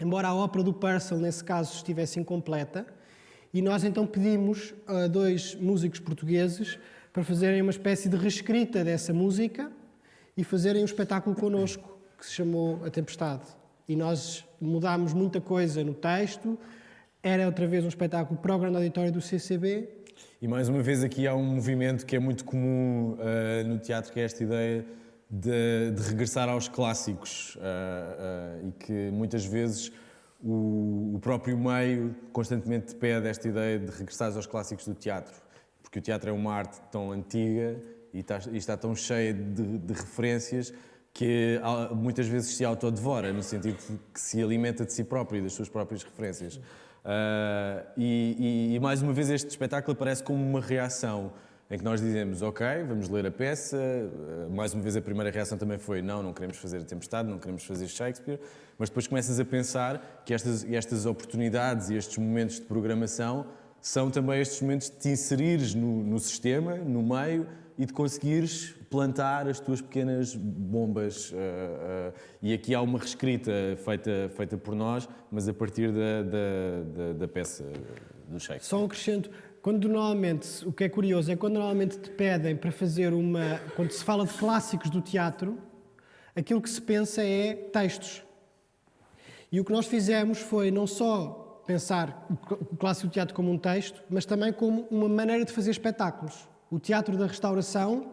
embora a ópera do Purcell, nesse caso, estivesse incompleta. E nós então pedimos a dois músicos portugueses para fazerem uma espécie de reescrita dessa música e fazerem um espetáculo connosco, que se chamou A Tempestade. E nós mudámos muita coisa no texto, era outra vez um espetáculo para o grande auditório do CCB, E mais uma vez aqui há um movimento que é muito comum ah, no teatro, que é esta ideia de, de regressar aos clássicos ah, ah, e que muitas vezes o, o próprio meio constantemente pede esta ideia de regressar aos clássicos do teatro, porque o teatro é uma arte tão antiga e está, e está tão cheia de, de referências que ah, muitas vezes se autodevora, no sentido que se alimenta de si próprio e das suas próprias referências. Ah, e, e- e mais uma vez este espetáculo aparece como uma reação em que nós dizemos, ok, vamos ler a peça. Ah, mais uma vez a primeira reação também foi, não, não queremos fazer a Tempestade, não queremos fazer Shakespeare. Mas depois começas a pensar que estas, estas oportunidades e estes momentos de programação são também estes momentos de te inserires no, no sistema, no meio, e de conseguires plantar as tuas pequenas bombas. ah, ah, e aqui há uma reescrita feita, feita por nós, mas a partir da, da, da, da peça do Shakespeare. Só um acrescento. Quando normalmente, o que é curioso é quando normalmente te pedem para fazer uma. Quando se fala de clássicos do teatro, aquilo que se pensa é textos. E o que nós fizemos foi não só pensar o clássico do teatro como um texto, mas também como uma maneira de fazer espetáculos. O teatro da restauração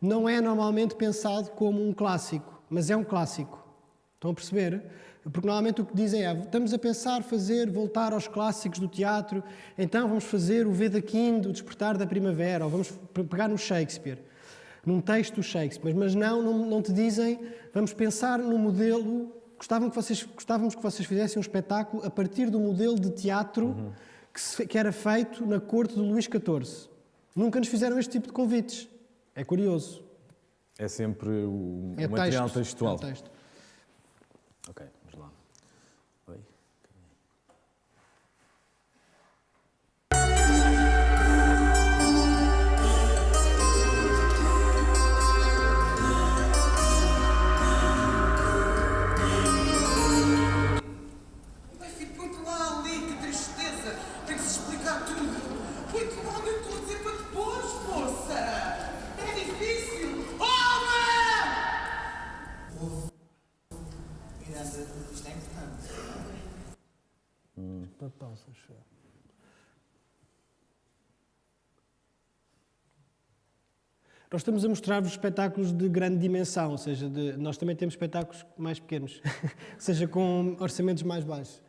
não é normalmente pensado como um clássico, mas é um clássico. Estão a perceber? Porque normalmente o que dizem é: estamos a pensar fazer, voltar aos clássicos do teatro, então vamos fazer o Veda Quinto, o Despertar da Primavera, ou vamos pe- pegar no Shakespeare, num texto do Shakespeare. Mas não, não, não te dizem, vamos pensar no modelo. Gostavam que vocês, gostávamos que vocês fizessem um espetáculo a partir do modelo de teatro que, se- que era feito na corte do Luís XIV. Nunca nos fizeram este tipo de convites. É curioso. É sempre o É material texto. textual. É um texto. Ok, Nós estamos a mostrar-vos espetáculos de grande dimensão, ou seja, de- nós também temos espetáculos mais pequenos, ou seja, com orçamentos mais baixos.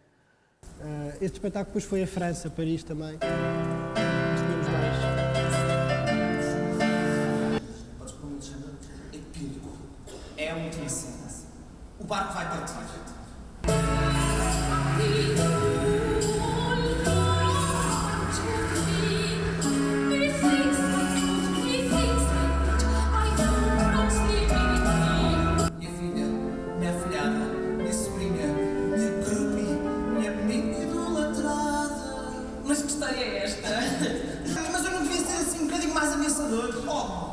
Ah, este espetáculo depois foi a França, Paris também. Mas tínhamos mais. Um. É a última cena. O barco vai partir.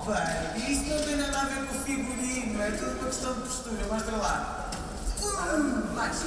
Baby, isso não tem nada a ver com o figurino, é tudo uma questão de postura. Mostra lá. Hum, mais.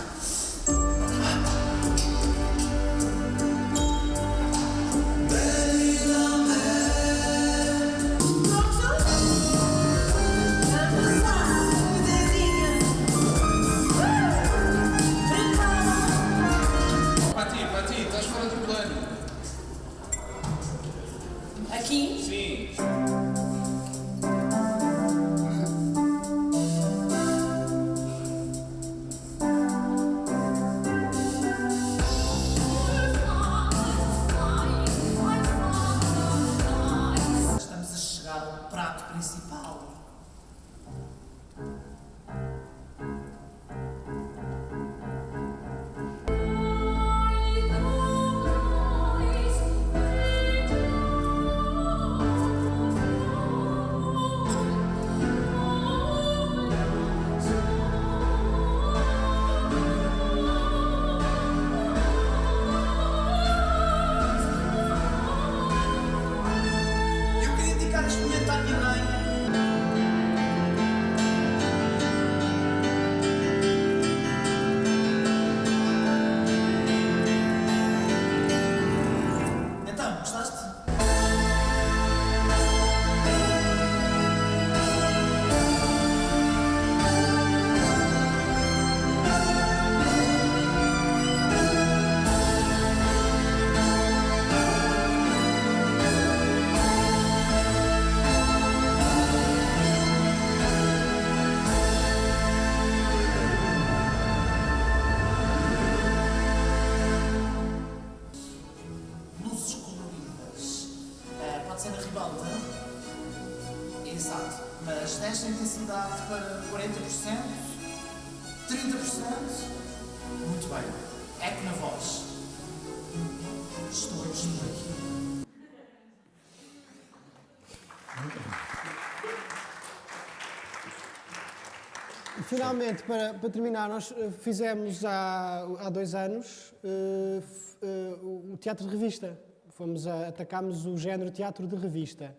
Finalmente, para, para terminar, nós eh, fizemos há, há dois anos f- eh, o teatro de revista. Fomos a, atacámos o género teatro de revista.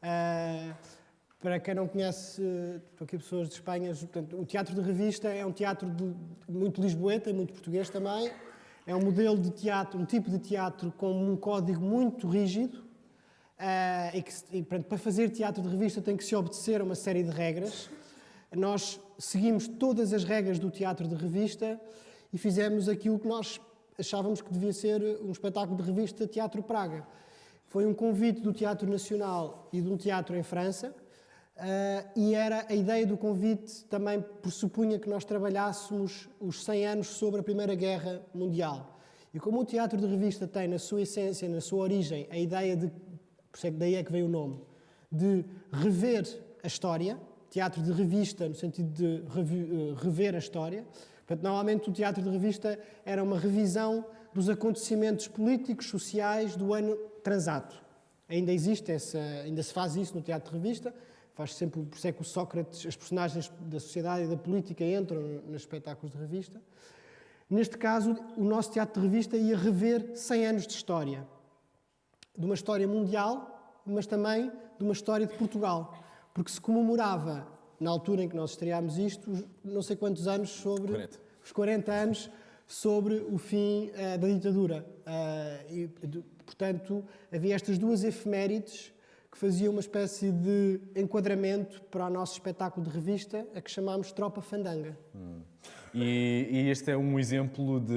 Ah, para quem não conhece, estão aqui pessoas de Espanha, portanto, o teatro de revista é um teatro de- muito lisboeta muito português também. É um modelo de teatro, um tipo de teatro com um código muito rígido, ah, e que, e, portanto, para fazer teatro de revista tem que se obedecer a uma série de regras. Nós seguimos todas as regras do teatro de revista e fizemos aquilo que nós achávamos que devia ser um espetáculo de revista Teatro Praga. Foi um convite do Teatro Nacional e de um teatro em França, ah, e era a ideia do convite também pressupunha que nós trabalhássemos os 100 anos sobre a Primeira Guerra Mundial. E como o teatro de revista tem na sua essência, na sua origem, a ideia de, por isso é que daí é que veio o nome, de rever a história, teatro de revista no sentido de eh, rever a história. Portanto, normalmente o teatro de revista era uma revisão dos acontecimentos políticos, sociais do ano transato. Ainda existe essa, ainda se faz isso no teatro de revista. Faz sempre, por isso é que o Sócrates, as personagens da sociedade e da política entram nos espetáculos de revista. Neste caso, o nosso teatro de revista ia rever 100 anos de história. De uma história mundial, mas também de uma história de Portugal. Porque se comemorava, na altura em que nós estreámos isto, não sei quantos anos sobre... 40. Os 40 anos sobre o fim eh, da ditadura. Eh, e, de- portanto, havia estas duas efemérides que faziam uma espécie de enquadramento para o nosso espetáculo de revista, a que chamámos Tropa Fandanga. E, e este é um exemplo de.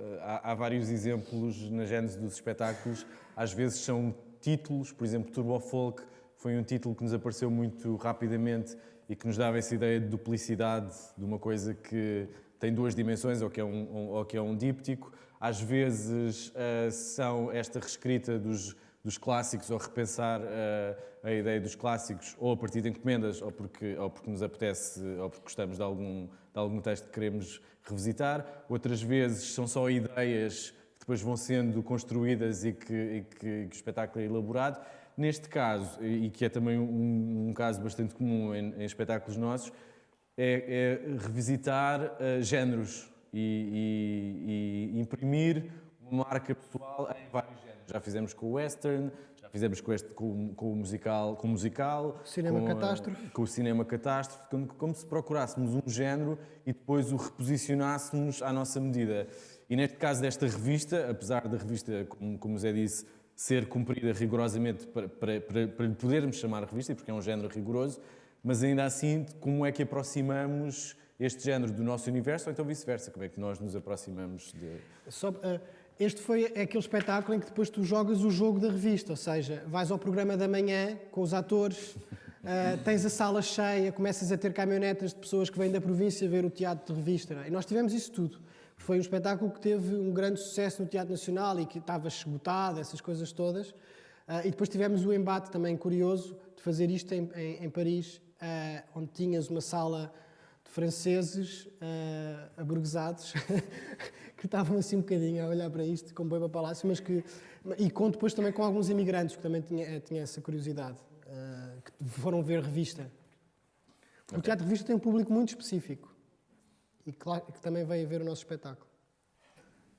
eh, Há, há vários exemplos na gênese dos espetáculos. Às vezes são títulos, por exemplo, Turbo Folk foi um título que nos apareceu muito rapidamente e que nos dava essa ideia de duplicidade de uma coisa que tem duas dimensões ou que é um, ou que é um díptico. Às vezes eh, são esta reescrita dos, dos clássicos ou repensar eh, a ideia dos clássicos ou a partir de encomendas ou porque, ou porque nos apetece ou porque gostamos de algum, de algum texto que queremos revisitar. Outras vezes são só ideias que depois vão sendo construídas e que, e que- que o espetáculo é elaborado. Neste caso, e que é também um, um caso bastante comum em, em espetáculos nossos, é, é revisitar eh, géneros e, e- e imprimir uma marca pessoal em vários géneros. Já fizemos com o western, já fizemos com, este, com, com o musical, com o musical, Cinema com, catástrofe. com o cinema catástrofe, como, como se procurássemos um género e depois o reposicionássemos à nossa medida. E neste caso desta revista, apesar da revista, como, como o Zé disse, ser cumprida rigorosamente para, para, para, para lhe podermos chamar revista, porque é um género rigoroso, mas ainda assim, como é que aproximamos este género do nosso universo, ou então vice-versa, como é que nós nos aproximamos de... Eh, este foi aquele espetáculo em que depois tu jogas o jogo da revista, ou seja, vais ao programa da manhã com os atores, eh, tens a sala cheia, começas a ter caminhonetas de pessoas que vêm da província ver o teatro de revista. é? E nós tivemos isso tudo. Foi um espetáculo que teve um grande sucesso no Teatro Nacional e que estava esgotado, essas coisas todas. Ah, e depois tivemos o embate também curioso de fazer isto em, em- em Paris, ah, onde tinhas uma sala de franceses ah, aburguesados que estavam assim um bocadinho a olhar para isto com boi para palácio, mas que e com depois também com alguns imigrantes que também tinha, tinha essa curiosidade, ah, que foram ver revista. O teatro revista tem um público muito específico e claro que também veio ver o nosso espetáculo.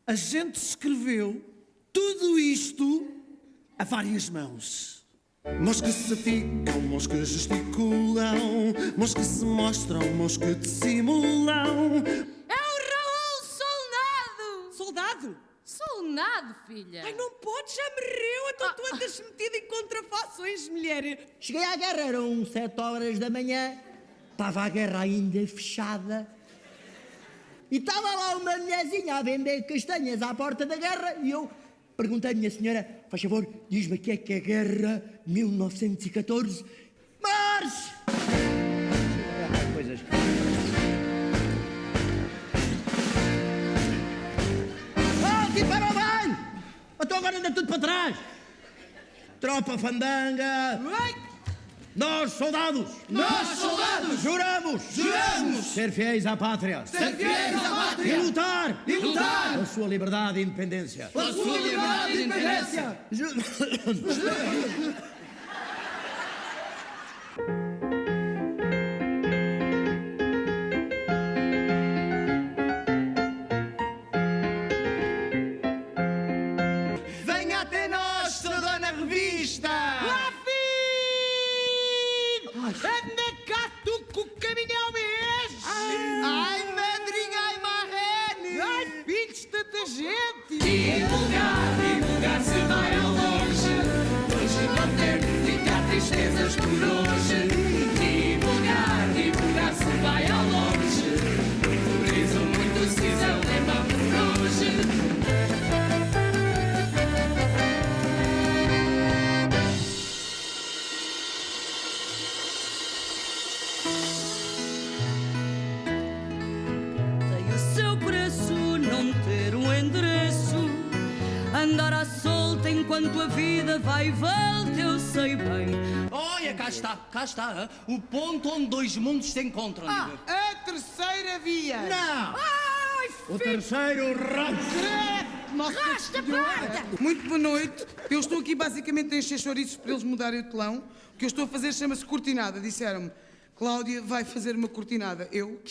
A gente escreveu tudo isto a várias mãos. Mãos que se ficam, mãos que gesticulam, mãos que se mostram, mãos que dissimulam. É o Raul Soldado! Soldado! Soldado, filha! Ai, não pode, já morreu, então tu andas metida em contrafações, mulher. Cheguei à guerra, eram sete horas da manhã, estava a guerra ainda fechada. E estava lá uma mulherzinha a vender castanhas à porta da guerra e eu perguntei à minha senhora, faz favor, diz-me o que é que é a guerra 1914. Marche! Coisas. Aqui para o banho! Então agora anda tudo para trás! Tropa fandanga! Nós, soldados! Nós, soldados! Juramos! Juramos! Ser fiéis à pátria! Ser fiéis à pátria! E lutar! E lutar! Pela sua liberdade e independência! Pela sua liberdade e independência! o ponto onde dois mundos se encontram. Ah, a terceira via! Não! Ai, O terceiro rato! Rasta parda! Muito boa noite. Eu estou aqui basicamente a encher chouriços para eles mudarem o telão. O que eu estou a fazer chama-se cortinada. Disseram-me, Cláudia vai fazer uma cortinada. Eu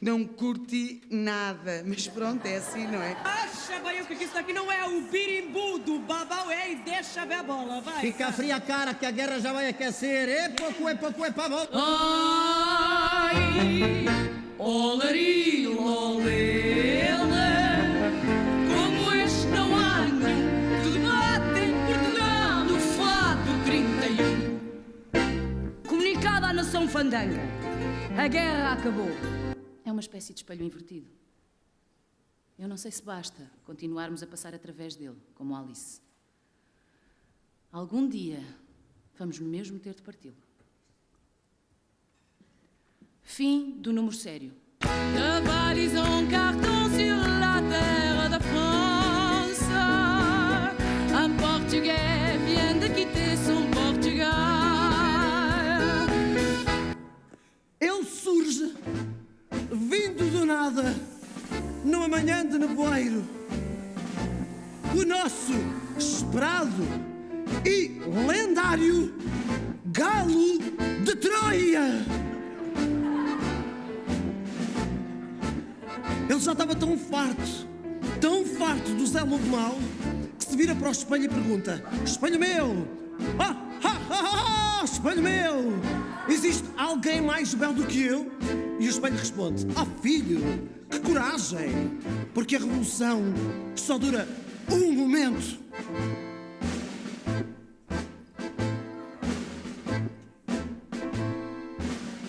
não curti nada. Mas pronto, é assim, não é? Acha bem o que isso daqui não é o birimbu do babau, é e deixa ver a bola, vai! Fica fria a cara que a guerra já vai aquecer. É pouco, é pouco, é para bom. Ai, olari, olele, como este não há nenhum que debate em Portugal no fato 31. Comunicado à nação fandanga, a guerra acabou. É uma espécie de espelho invertido. Eu não sei se basta continuarmos a passar através dele, como Alice. Algum dia vamos mesmo ter de parti-lo. Fim do número sério. En carton sur la terre de France. Un Portugais vient de quitter son Portugal. Ele surge, vindo do nada, numa manhã de nevoeiro. O nosso esperado e lendário Galo de Troia. Ele já estava tão farto, tão farto do Zé Lobo Mau, que se vira para o espelho e pergunta: Espelho meu! Ah, ah, ah, ah, espelho meu! Existe alguém mais belo do que eu? E o espelho responde: Ah, filho, que coragem! Porque a revolução só dura um momento.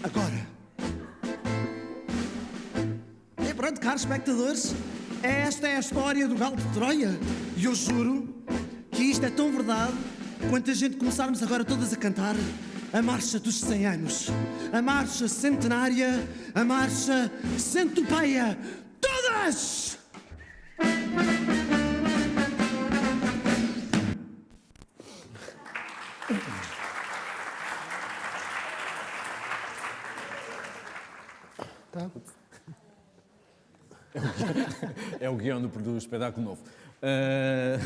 Agora. E pronto, caros espectadores, esta é a história do Galo de Troia. E eu juro que isto é tão verdade quanto a gente começarmos agora todas a cantar a Marcha dos 100 Anos, a Marcha Centenária, a Marcha Centopeia. Todas! Tá? É o guião do, do espetáculo novo. Ah,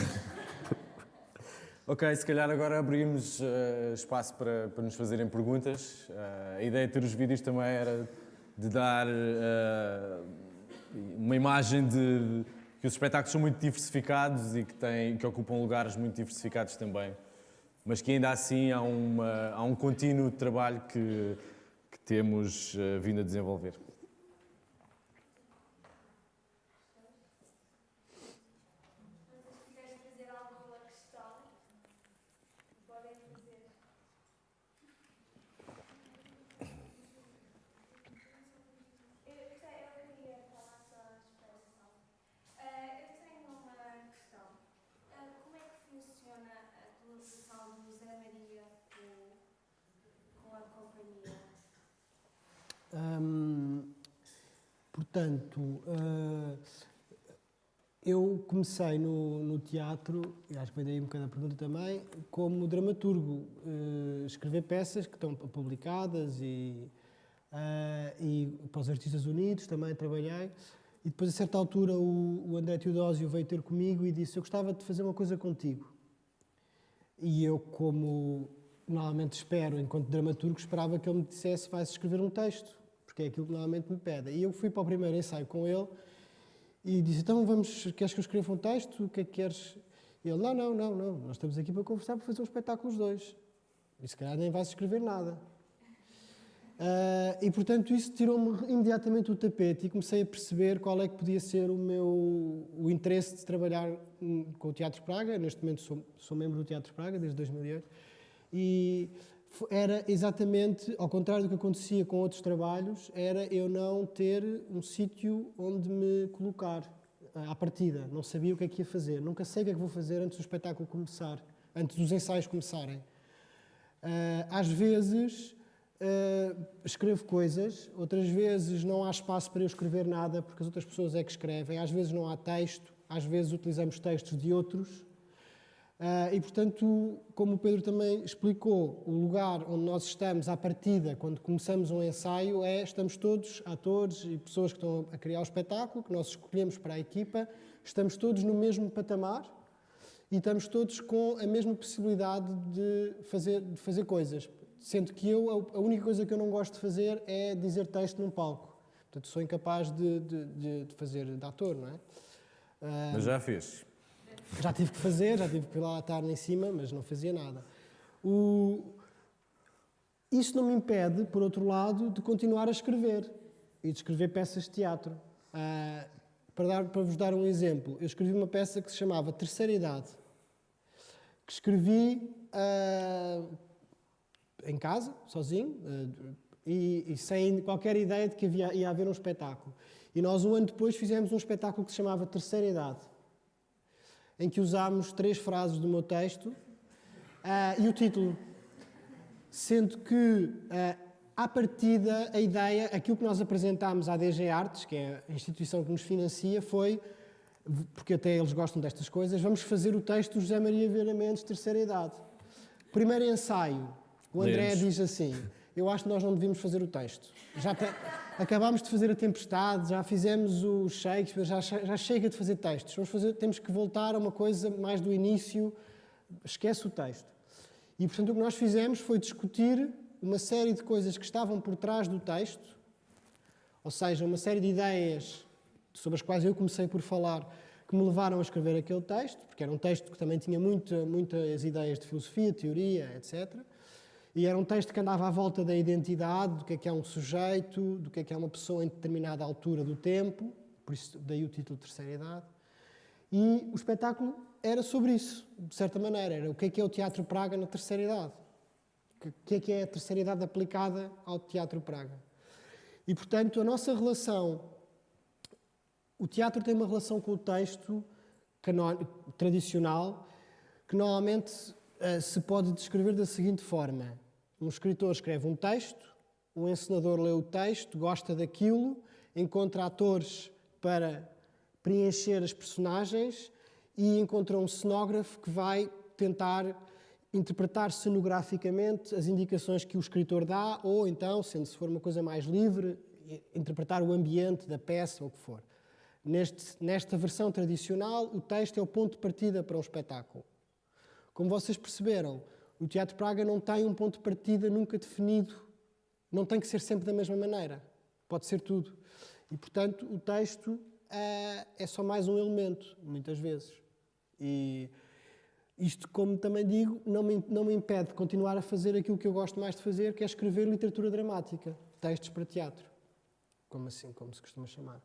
ok, se calhar agora abrimos ah, espaço para, para nos fazerem perguntas. Ah, a ideia de ter os vídeos também era de dar ah, uma imagem de que os espetáculos são muito diversificados e que, têm, que ocupam lugares muito diversificados também. Mas que ainda assim há, uma, há um contínuo trabalho que, que temos vindo a desenvolver. Se quiserem fazer alguma questão, podem fazer. Eu gostei, eu queria falar só a expressão. Eh, eu tenho uma questão. Eh, como é que funciona a colaboração do Zé Maria com, com a companhia? Hum, portanto, eh, eu comecei no, no teatro, e acho que foi daí um bocado a pergunta também, como dramaturgo, eh, escrever peças que estão publicadas e, eh, e para os Artistas Unidos também trabalhei. E depois, a certa altura, o, o André Teodósio veio ter comigo e disse: Eu gostava de fazer uma coisa contigo. E eu, como normalmente espero, enquanto dramaturgo, esperava que ele me dissesse: Vais escrever um texto, porque é aquilo que normalmente me pede. E eu fui para o primeiro ensaio com ele e disse: Então, vamos, queres que eu escreva um texto? O que é que queres? E ele: Não, não, não, não, nós estamos aqui para conversar, para fazer um espetáculo os dois. E se calhar nem vais escrever nada. Uh, e portanto isso tirou-me imediatamente o tapete e comecei a perceber qual é que podia ser o meu o interesse de trabalhar com o Teatro Praga. Neste momento sou, sou membro do Teatro Praga desde 2008 e era exatamente ao contrário do que acontecia com outros trabalhos, era eu não ter um sítio onde me colocar à partida. Não sabia o que é que ia fazer. Nunca sei o que é que vou fazer antes do espetáculo começar, antes dos ensaios começarem. Uh, às vezes Uh, escrevo coisas, outras vezes não há espaço para eu escrever nada, porque as outras pessoas é que escrevem, às vezes não há texto, às vezes utilizamos textos de outros. Uh, e, portanto, como o Pedro também explicou, o lugar onde nós estamos à partida, quando começamos um ensaio, é estamos todos, atores e pessoas que estão a criar o espetáculo, que nós escolhemos para a equipa, estamos todos no mesmo patamar e estamos todos com a mesma possibilidade de fazer, de fazer coisas. Sendo que eu, a única coisa que eu não gosto de fazer é dizer texto num palco. Portanto, sou incapaz de, de, de fazer de ator, não é? Uh, mas já fez. Já tive que fazer, já tive que ir lá estar em cima, mas não fazia nada. O... Isso não me impede, por outro lado, de continuar a escrever e de escrever peças de teatro. Uh, para, dar, para vos dar um exemplo, eu escrevi uma peça que se chamava Terceira Idade, que escrevi uh, em casa, sozinho, eh, e, e, sem qualquer ideia de que havia, ia haver um espetáculo. E nós, um ano depois, fizemos um espetáculo que se chamava Terceira Idade, em que usámos três frases do meu texto uh, e o título. Sendo que, uh, à partida, a ideia, aquilo que nós apresentámos à DG Artes, que é a instituição que nos financia, foi, porque até eles gostam destas coisas, vamos fazer o texto do José Maria Vieira Mendes, Terceira Idade. Primeiro ensaio, o André Lemos. diz assim: Eu acho que nós não devíamos fazer o texto. Já te... acabámos de fazer a Tempestade, já fizemos o Shakespeare, já, já chega de fazer textos. Vamos fazer, temos que voltar a uma coisa mais do início. Esquece o texto. E portanto o que nós fizemos foi discutir uma série de coisas que estavam por trás do texto, ou seja, uma série de ideias sobre as quais eu comecei por falar, que me levaram a escrever aquele texto, porque era um texto que também tinha muita, muitas ideias de filosofia, teoria, etc. E era um texto que andava à volta da identidade, do que é que é um sujeito, do que é que é uma pessoa em determinada altura do tempo, por isso daí o título Terceira Idade. E o espetáculo era sobre isso, de certa maneira. Era o que é que é o Teatro Praga na Terceira Idade. O que é que é a Terceira Idade aplicada ao Teatro Praga. E, portanto, a nossa relação... O teatro tem uma relação com o texto tradicional que normalmente uh, se pode descrever da seguinte forma: um escritor escreve um texto, um encenador lê o texto, gosta daquilo, encontra atores para preencher as personagens e encontra um cenógrafo que vai tentar interpretar cenograficamente as indicações que o escritor dá, ou então, sendo se for uma coisa mais livre, interpretar o ambiente da peça ou o que for. Neste, nesta versão tradicional, o texto é o ponto de partida para um espetáculo. Como vocês perceberam, o Teatro Praga não tem um ponto de partida nunca definido. Não tem que ser sempre da mesma maneira. Pode ser tudo. E, portanto, o texto é, é só mais um elemento, muitas vezes. E isto, como também digo, não me, não me impede de continuar a fazer aquilo que eu gosto mais de fazer, que é escrever literatura dramática, textos para teatro, como assim, como se costuma chamar.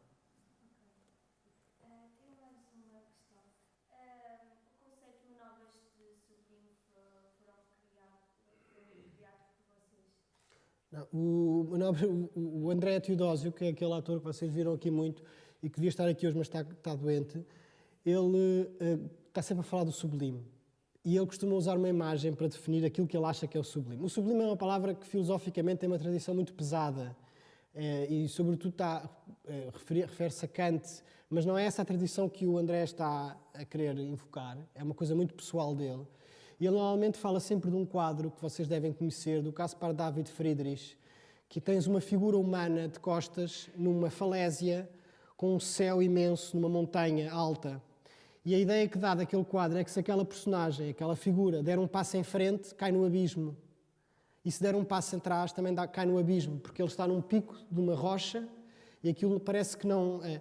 O, o André Teodósio, que é aquele ator que vocês viram aqui muito e que devia estar aqui hoje, mas está, está doente, ele uh, está sempre a falar do sublime. E ele costuma usar uma imagem para definir aquilo que ele acha que é o sublime. O sublime é uma palavra que filosoficamente tem uma tradição muito pesada. eh, e sobretudo está, eh, refere-se a Kant, mas não é essa a tradição que o André está a querer invocar, é uma coisa muito pessoal dele. E ele normalmente fala sempre de um quadro que vocês devem conhecer, do Caspar David Friedrich, que tens uma figura humana de costas numa falésia com um céu imenso numa montanha alta. E a ideia que dá daquele quadro é que se aquela personagem, aquela figura, der um passo em frente, cai no abismo. E se der um passo atrás, também dá- cai no abismo, porque ele está num pico de uma rocha e aquilo parece que não. É.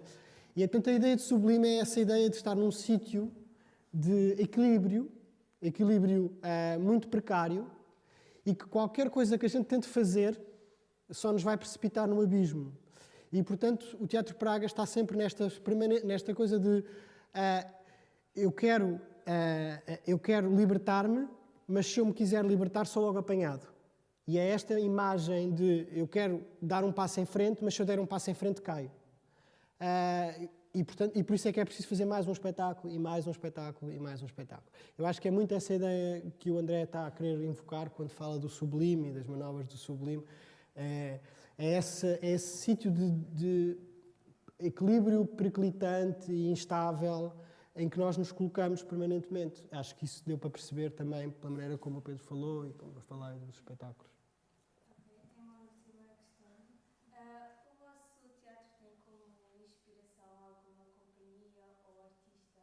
E portanto a ideia de sublime é essa ideia de estar num sítio de equilíbrio, equilíbrio eh, muito precário, e que qualquer coisa que a gente tente fazer só nos vai precipitar no abismo. E, portanto, o Teatro Praga está sempre nesta, nesta coisa de ah, eu quero, ah, eu quero libertar-me, mas se eu me quiser libertar, sou logo apanhado. E é esta imagem de eu quero dar um passo em frente, mas se eu der um passo em frente, caio. Ah, e, portanto, e por isso é que é preciso fazer mais um espetáculo, e mais um espetáculo, e mais um espetáculo. Eu acho que é muito essa ideia que o André está a querer invocar quando fala do sublime e das manobras do sublime. É, é esse, é esse sítio de, de equilíbrio periclitante e instável em que nós nos colocamos permanentemente. Acho que isso deu para perceber também pela maneira como o Pedro falou e como eu falei dos espetáculos. Tenho uma última questão. Ah, o vosso teatro tem como inspiração alguma companhia ou artista?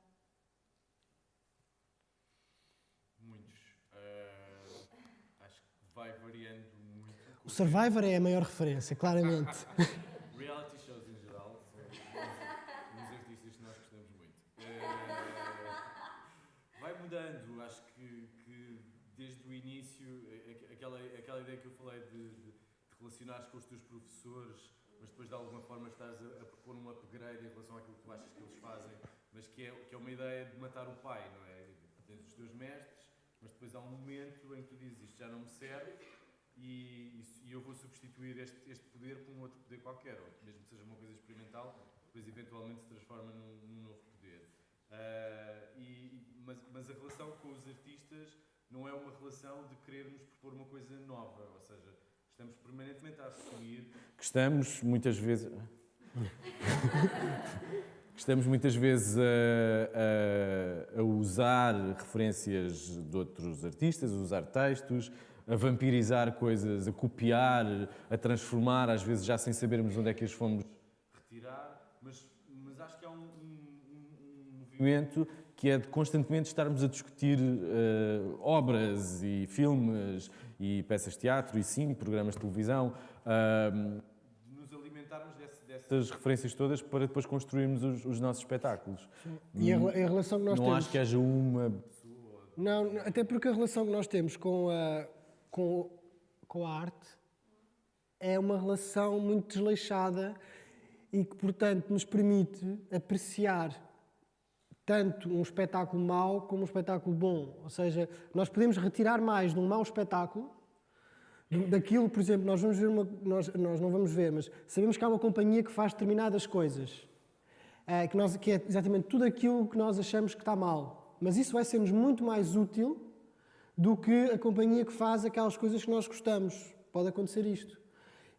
Muitos. Ah, acho que vai variando muito. O Survivor é a maior referência, claramente. Reality shows em geral são uns artistas que nós gostamos muito. Ah, vai mudando, acho que, que desde o início, a- aquela, aquela ideia que eu falei de, de relacionares com os teus professores, mas depois de alguma forma estás a, a propor um upgrade em relação àquilo que tu achas que eles fazem, mas que é, que é uma ideia de matar o pai, não é? Tens os teus mestres, mas depois há um momento em que tu dizes isto já não me serve e, e eu vou substituir este, este poder por um outro poder qualquer, ou mesmo que seja uma coisa experimental, depois eventualmente se transforma num, num novo poder. Ah, e, mas, mas a relação com os artistas não é uma relação de querermos propor uma coisa nova, ou seja, estamos permanentemente a assumir que estamos muitas vezes estamos muitas vezes a, a- a usar referências de outros artistas, a usar textos, a vampirizar coisas, a copiar, a transformar, às vezes já sem sabermos onde é que as fomos retirar, mas, mas acho que há um, um- um- movimento que é de constantemente estarmos a discutir eh, obras e filmes e peças de teatro e sim, programas de televisão, ahm, de nos alimentarmos desse, dessas essas referências todas para depois construirmos os, os nossos espetáculos. E a, rela- a relação que nós Não temos. acho que haja uma Não, não, até porque a relação que nós temos com a, com, com a arte é uma relação muito desleixada e que, portanto, nos permite apreciar tanto um espetáculo mau como um espetáculo bom. Ou seja, nós podemos retirar mais de um mau espetáculo daquilo, por exemplo, nós vamos ver uma, nós, nós não vamos ver, mas sabemos que há uma companhia que faz determinadas coisas, eh, que, nós, que é exatamente tudo aquilo que nós achamos que está mal. Mas isso vai ser-nos muito mais útil do que a companhia que faz aquelas coisas que nós gostamos. Pode acontecer isto.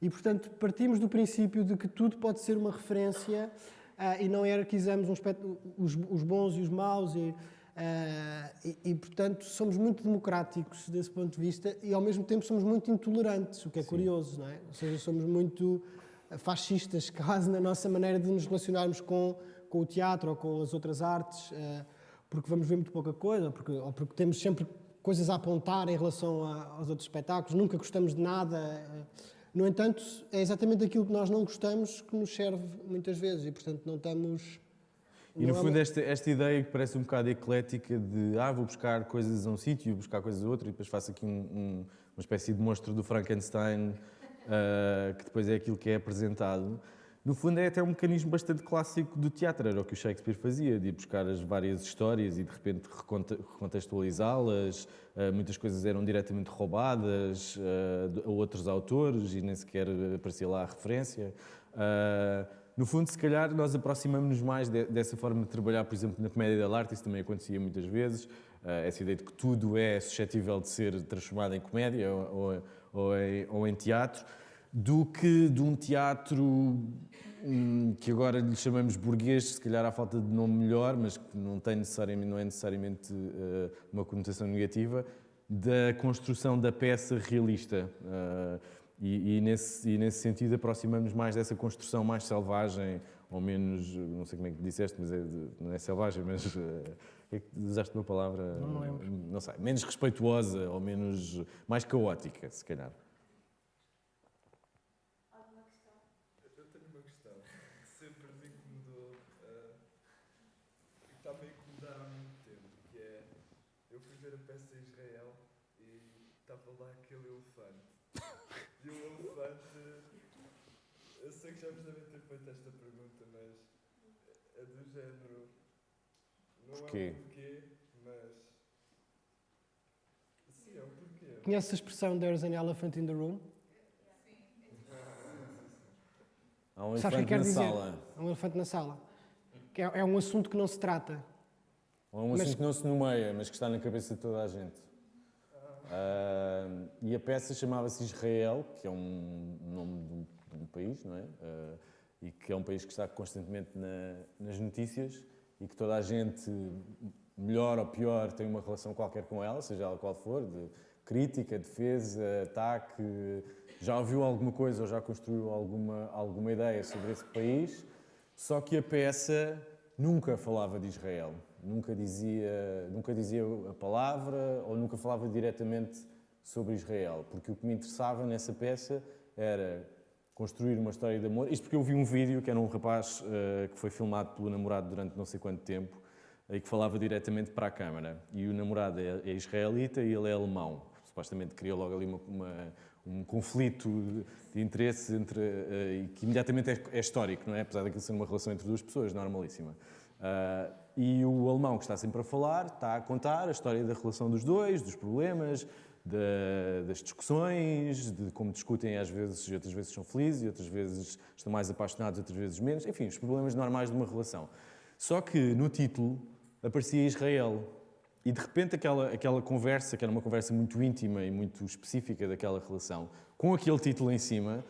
E, portanto, partimos do princípio de que tudo pode ser uma referência ah, e não hierarquizamos um os, os bons e os maus. E, ah, e, e, portanto, somos muito democráticos desse ponto de vista e, ao mesmo tempo, somos muito intolerantes, o que é curioso, não é? Ou seja, somos muito ah, fascistas quase na nossa maneira de nos relacionarmos com, com o teatro ou com as outras artes, ah, porque vamos ver muito pouca coisa, porque, ou porque temos sempre coisas a apontar em relação a- aos outros espetáculos, nunca gostamos de nada. ah, no entanto, é exatamente aquilo que nós não gostamos que nos serve muitas vezes e, portanto, não estamos. E no fundo, esta, esta ideia que parece um bocado eclética de ah, vou buscar coisas a um sítio, buscar coisas a outro, e depois faço aqui um- um- uma espécie de monstro do Frankenstein, ah, que depois é aquilo que é apresentado. No fundo, é até um mecanismo bastante clássico do teatro, era o que o Shakespeare fazia, de ir buscar as várias histórias e de repente reconte- recontextualizá-las. Ah, muitas coisas eram diretamente roubadas ah, a outros autores e nem sequer aparecia lá a referência. Ah, no fundo, se calhar, nós aproximamos-nos mais de- dessa forma de trabalhar, por exemplo, na comédia da arte, isso também acontecia muitas vezes, essa ideia de que tudo é suscetível de ser transformado em comédia ou, ou em teatro. Do que de um teatro hum, que agora lhe chamamos burguês, se calhar há falta de nome melhor, mas que não, tem necessariamente, não é necessariamente eh, uma conotação negativa, da construção da peça realista. Eh, e, e nesse, e nesse sentido aproximamos mais dessa construção mais selvagem, ou menos, não sei como é que disseste, mas é de- não é selvagem, mas eh, é que usaste uma palavra, Não lembro. não sei, menos respeituosa ou menos, mais caótica, se calhar. Eu tenho uma questão que sempre me incomodou ah, e que está-me a incomodar há muito tempo, que é eu fui ver a peça em Israel e estava lá aquele elefante. E o elefante, eu sei que já vos devem ter feito esta pergunta, mas é do género. Não Porquê? é o porquê, mas. Sim, é o porquê. Conheces a expressão There's an elephant in the room? Há um que elefante quer na dizer? sala. Há um elefante na sala. Que é, é um assunto que não se trata. Ou é um Mas- assunto que não se nomeia, mas que está na cabeça de toda a gente. Ah, e a peça chamava-se Israel, que é um nome de um, de um país, não é? Ah, e que é um país que está constantemente na- nas notícias e que toda a gente, melhor ou pior, tem uma relação qualquer com ela, seja ela qual for, de crítica, defesa, ataque. Já ouviu alguma coisa ou já construiu alguma, alguma ideia sobre esse país, só que a peça nunca falava de Israel, nunca dizia, nunca dizia a palavra ou nunca falava diretamente sobre Israel, porque o que me interessava nessa peça era construir uma história de amor. Isto porque eu vi um vídeo que era um rapaz eh, que foi filmado pelo namorado durante não sei quanto tempo e que falava diretamente para a câmara. E o namorado é, é israelita e ele é alemão. Supostamente criou logo ali uma, uma- um conflito de, interesse entre, eh, e que imediatamente é, é histórico, não é? Apesar daquilo ser uma relação entre duas pessoas, normalíssima. Ah, e o alemão que está sempre a falar está a contar a história da relação dos dois, dos problemas, da- das discussões, de como discutem às vezes, e outras vezes são felizes, e outras vezes estão mais apaixonados, outras vezes menos. Enfim, os problemas normais de uma relação. Só que no título aparecia Israel. E de repente aquela, aquela conversa, que era uma conversa muito íntima e muito específica daquela relação, com aquele título em cima,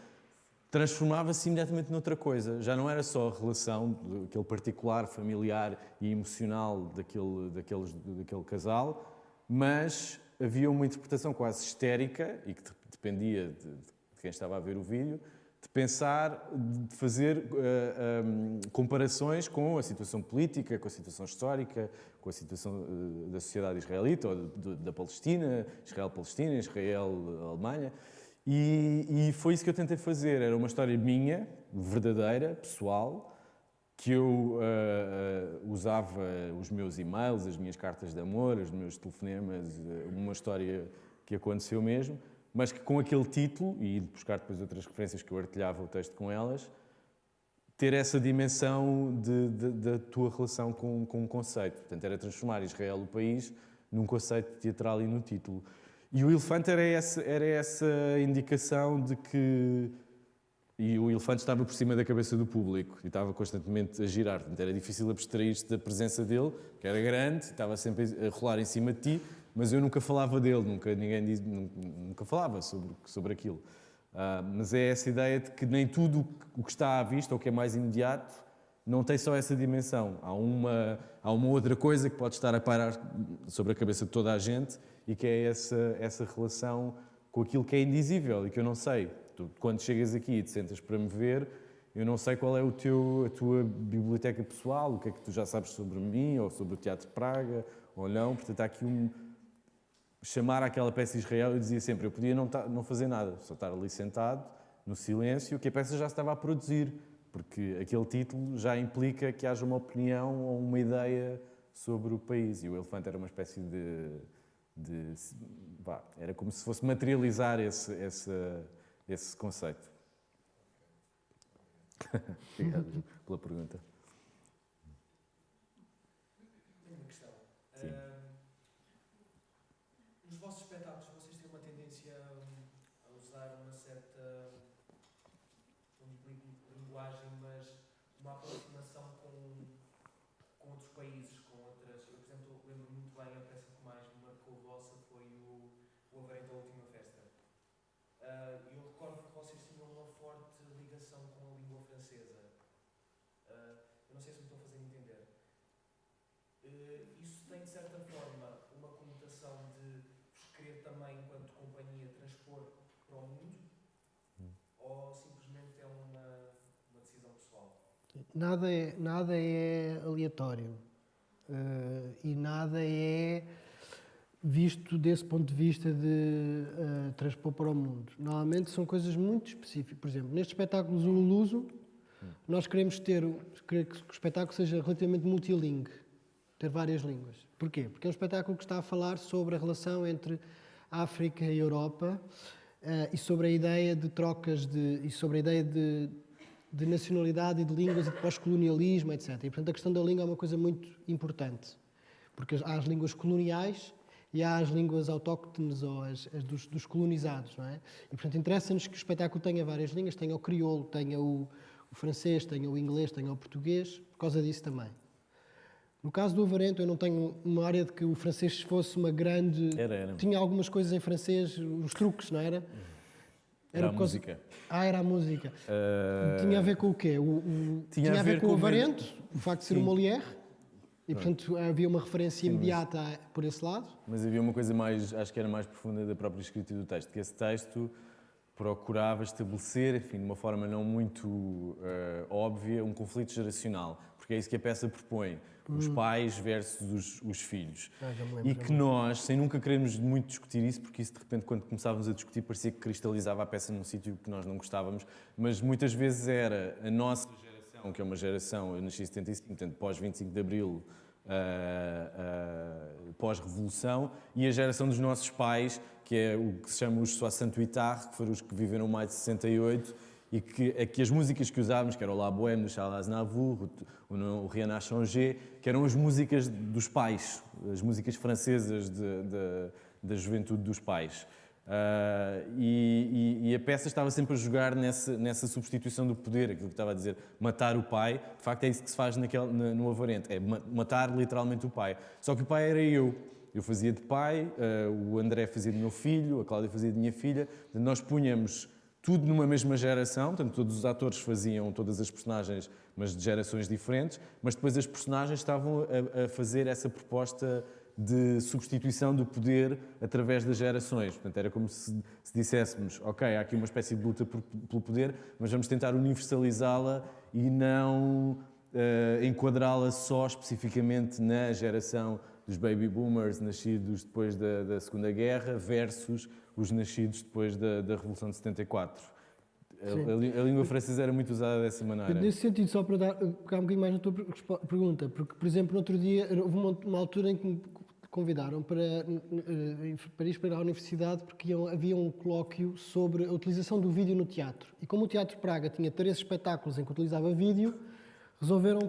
transformava-se imediatamente noutra coisa. Já não era só a relação, aquele particular, familiar e emocional daquele, daqueles, daquele casal, mas havia uma interpretação quase histérica, e que de- dependia de, de quem estava a ver o vídeo, de pensar, de fazer eh, hum, comparações com a situação política, com a situação histórica, com a situação eh, da sociedade israelita ou de- da Palestina, Israel-Palestina, Israel-Alemanha. E, e foi isso que eu tentei fazer. Era uma história minha, verdadeira, pessoal, que eu ah, usava os meus e-mails, as minhas cartas de amor, os meus telefonemas, ah, uma história que aconteceu mesmo, mas que com aquele título, e buscar depois outras referências que eu artilhava o texto com elas, ter essa dimensão de- de- da tua relação com, com um conceito. Portanto, era transformar Israel, o país, num conceito teatral e no título. E o elefante era essa, era essa indicação de que. E o elefante estava por cima da cabeça do público e estava constantemente a girar. Portanto, era difícil abstrair-te da presença dele, que era grande, estava sempre a rolar em cima de ti, mas eu nunca falava dele, nunca ninguém diz, nunca, falava sobre, sobre aquilo. Ah, mas é essa ideia de que nem tudo o que está à vista, ou que é mais imediato, não tem só essa dimensão. Há uma, há uma outra coisa que pode estar a parar sobre a cabeça de toda a gente e que é essa, essa relação com aquilo que é indizível e que eu não sei. Tu, quando chegas aqui e te sentas para me ver, eu não sei qual é o teu, a tua biblioteca pessoal, o que é que tu já sabes sobre mim ou sobre o Teatro de Praga ou não. Portanto, há aqui um, chamar aquela peça Israel, eu dizia sempre, eu podia não, ta- não fazer nada, só estar ali sentado, no silêncio, que a peça já estava a produzir, porque aquele título já implica que haja uma opinião ou uma ideia sobre o país. E o elefante era uma espécie de. de vá, era como se fosse materializar esse, esse, esse conceito. Obrigado pela pergunta. Tenho uma questão. Sim. Ahm, nos vossos espetáculos, vocês têm uma tendência hum, a usar uma certa, não digo linguagem, mas uma aproximação com, com outros países, com outras. Eu, por exemplo, lembro muito bem a peça que mais me marcou vossa foi o, o Avarento da Última Festa. Ah, E eu recordo que vocês tinham francesa. Ah, eu não sei se me estou a fazer entender. Eh, isso tem, de certa forma, uma conotação de vos querer também, enquanto companhia, transpor para o mundo? Ou simplesmente é uma, uma decisão pessoal? Nada é, nada é aleatório eh, e nada é visto desse ponto de vista de eh, transpor para o mundo. Normalmente são coisas muito específicas. Por exemplo, neste espetáculo Zululuso, nós queremos ter que o espetáculo seja relativamente multilingue, ter várias línguas. Porquê? Porque é um espetáculo que está a falar sobre a relação entre África e Europa eh, e sobre a ideia de trocas de, e sobre a ideia de, de nacionalidade e de línguas e de pós-colonialismo, etc. E, portanto, a questão da língua é uma coisa muito importante, porque há as línguas coloniais e há as línguas autóctones ou as, as dos, dos colonizados, não é? E, portanto, interessa-nos que o espetáculo tenha várias línguas, tenha o crioulo, tenha o, o francês, tenha o inglês, tenha o português, por causa disso também. No caso do Avarento, eu não tenho uma área de que o francês fosse uma grande... Era, era. Tinha algumas coisas em francês, os truques, não era? Era a música. Ah, era a música. Eh, Tinha a ver com o quê? O, o- Tinha a ver com o com o Avarento, o facto de ser Sim. o Molière, e portanto havia uma referência Sim, mas- imediata por esse lado. Mas havia uma coisa mais, acho que era mais profunda da própria escrita do texto, que esse texto procurava estabelecer, enfim, de uma forma não muito eh, óbvia, um conflito geracional, porque é isso que a peça propõe, os Hum. pais versus os, os filhos. Ah, e que nós, sem nunca queremos muito discutir isso, porque isso de repente quando começávamos a discutir parecia que cristalizava a peça num sítio que nós não gostávamos, mas muitas vezes era a nossa geração, que é uma geração, eu nasci em 75, portanto pós 25 de Abril, ah, ah, pós-revolução, e a geração dos nossos pais, que é o que se chama os 68 que foram os que viveram mais de 68, e que, é que as músicas que usávamos, que era o La Bohème do Charles Aznavour, o, o, o changé, que eram as músicas dos pais, as músicas francesas de, de, da juventude dos pais. Ah, e, e- e a peça estava sempre a jogar nessa, nessa substituição do poder, aquilo que estava a dizer, matar o pai. De facto, é isso que se faz naquele, na- no Avarente, é ma- matar literalmente o pai. Só que o pai era eu. Eu fazia de pai, ah, o André fazia de meu filho, a Cláudia fazia de minha filha. Nós punhamos tudo numa mesma geração, portanto, todos os atores faziam todas as personagens, mas de gerações diferentes, mas depois as personagens estavam a, a fazer essa proposta de substituição do poder através das gerações. Portanto, era como se, se disséssemos, ok, há aqui uma espécie de luta por- pelo poder, mas vamos tentar universalizá-la e não eh, enquadrá-la só especificamente na geração dos baby boomers nascidos depois da, da Segunda Guerra versus os nascidos depois da, da Revolução de 74. A, a a língua francesa era muito usada dessa maneira. Nesse sentido, só para dar, pegar um bocadinho mais na tua pergunta, porque, por exemplo, no outro dia, houve uma, uma altura em que me convidaram para, eh, para ir para a universidade porque iam- havia um colóquio sobre a utilização do vídeo no teatro. E como o Teatro Praga tinha três espetáculos em que utilizava vídeo, resolveram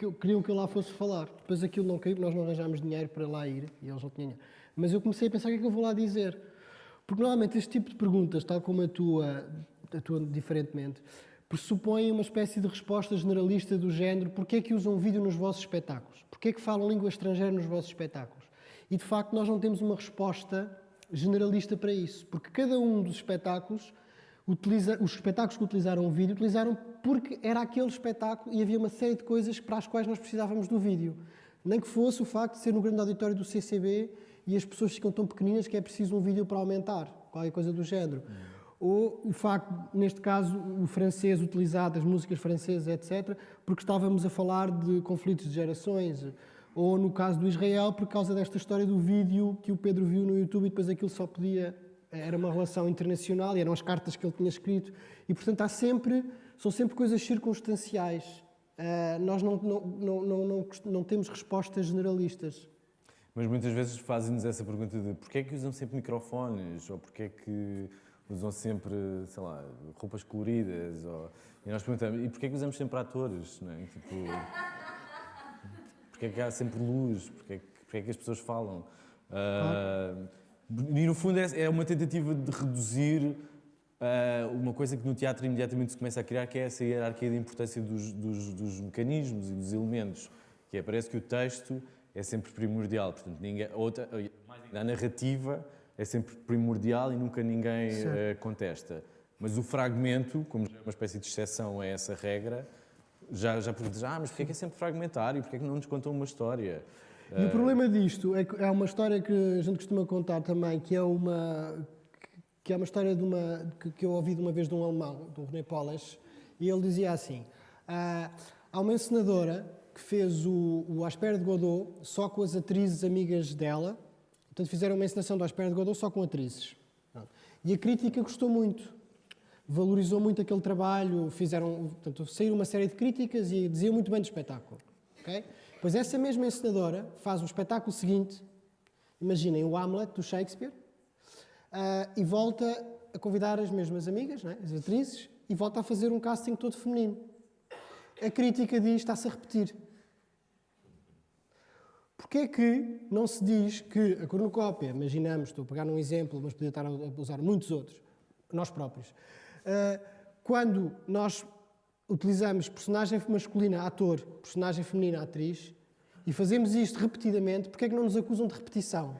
que queriam que eu lá fosse falar. Depois aquilo não caiu, nós não arranjámos dinheiro para lá ir e eles não tinham. Mas eu comecei a pensar o que é que eu vou lá dizer. Porque normalmente este tipo de perguntas, tal como a tua, a tua diferentemente, pressupõem uma espécie de resposta generalista do género porquê é que usam vídeo nos vossos espetáculos? Porquê é que falam língua estrangeira nos vossos espetáculos? E de facto nós não temos uma resposta generalista para isso, porque cada um dos espetáculos utiliza, os espetáculos que utilizaram o vídeo utilizaram porque era aquele espetáculo e havia uma série de coisas para as quais nós precisávamos do vídeo. Nem que fosse o facto de ser no grande auditório do CCB e as pessoas ficam tão pequeninas que é preciso um vídeo para aumentar, qualquer coisa do género. Ou o facto, neste caso, o francês utilizado, as músicas francesas, etc., porque estávamos a falar de conflitos de gerações. Ou no caso do Israel, por causa desta história do vídeo que o Pedro viu no YouTube e depois aquilo só podia. Era uma relação internacional e eram as cartas que ele tinha escrito. E, portanto, há sempre, são sempre coisas circunstanciais. Ah, nós não, não, não, não, não, temos respostas generalistas. Mas muitas vezes fazem-nos essa pergunta de porquê é que usam sempre microfones, ou porquê é que usam sempre, sei lá, roupas coloridas, ou... e nós perguntamos, e porquê é que usamos sempre atores, não é? Tipo, porquê é que há sempre luz, porquê é que, porquê é que as pessoas falam? Ah, e no fundo é, é uma tentativa de reduzir ah, uma coisa que no teatro imediatamente se começa a criar, que é essa hierarquia da importância dos, dos, dos mecanismos e dos elementos, que é, parece que o texto é sempre primordial, portanto, ninguém, outra, a narrativa é sempre primordial e nunca ninguém eh, contesta. Mas o fragmento, como já uma espécie de exceção a essa regra, já, já perguntas, ah, mas porquê é que é sempre fragmentário? Porquê é que não nos contam uma história? E o problema disto é que é uma história que a gente costuma contar também, que é uma que é uma história de uma que, eu ouvi de uma vez de um alemão, do René Polas, e ele dizia assim: ah, há uma encenadora que fez o, o À Espera de Godot só com as atrizes amigas dela, portanto fizeram uma encenação do À Espera de Godot só com atrizes. E a crítica gostou muito, valorizou muito aquele trabalho, fizeram, portanto, saíram uma série de críticas e diziam muito bem do espetáculo. ok? Pois essa mesma encenadora faz o espetáculo seguinte, imaginem o Hamlet do Shakespeare, ah, e volta a convidar as mesmas amigas, é? as atrizes, e volta a fazer um casting todo feminino. A crítica diz está-se a repetir. Porquê é que não se diz que a cornucópia, imaginamos, estou a pegar num exemplo, mas podia estar a usar muitos outros, nós próprios, ah, quando nós utilizamos personagem masculina, ator, personagem feminina, atriz, e fazemos isto repetidamente, porquê é que não nos acusam de repetição?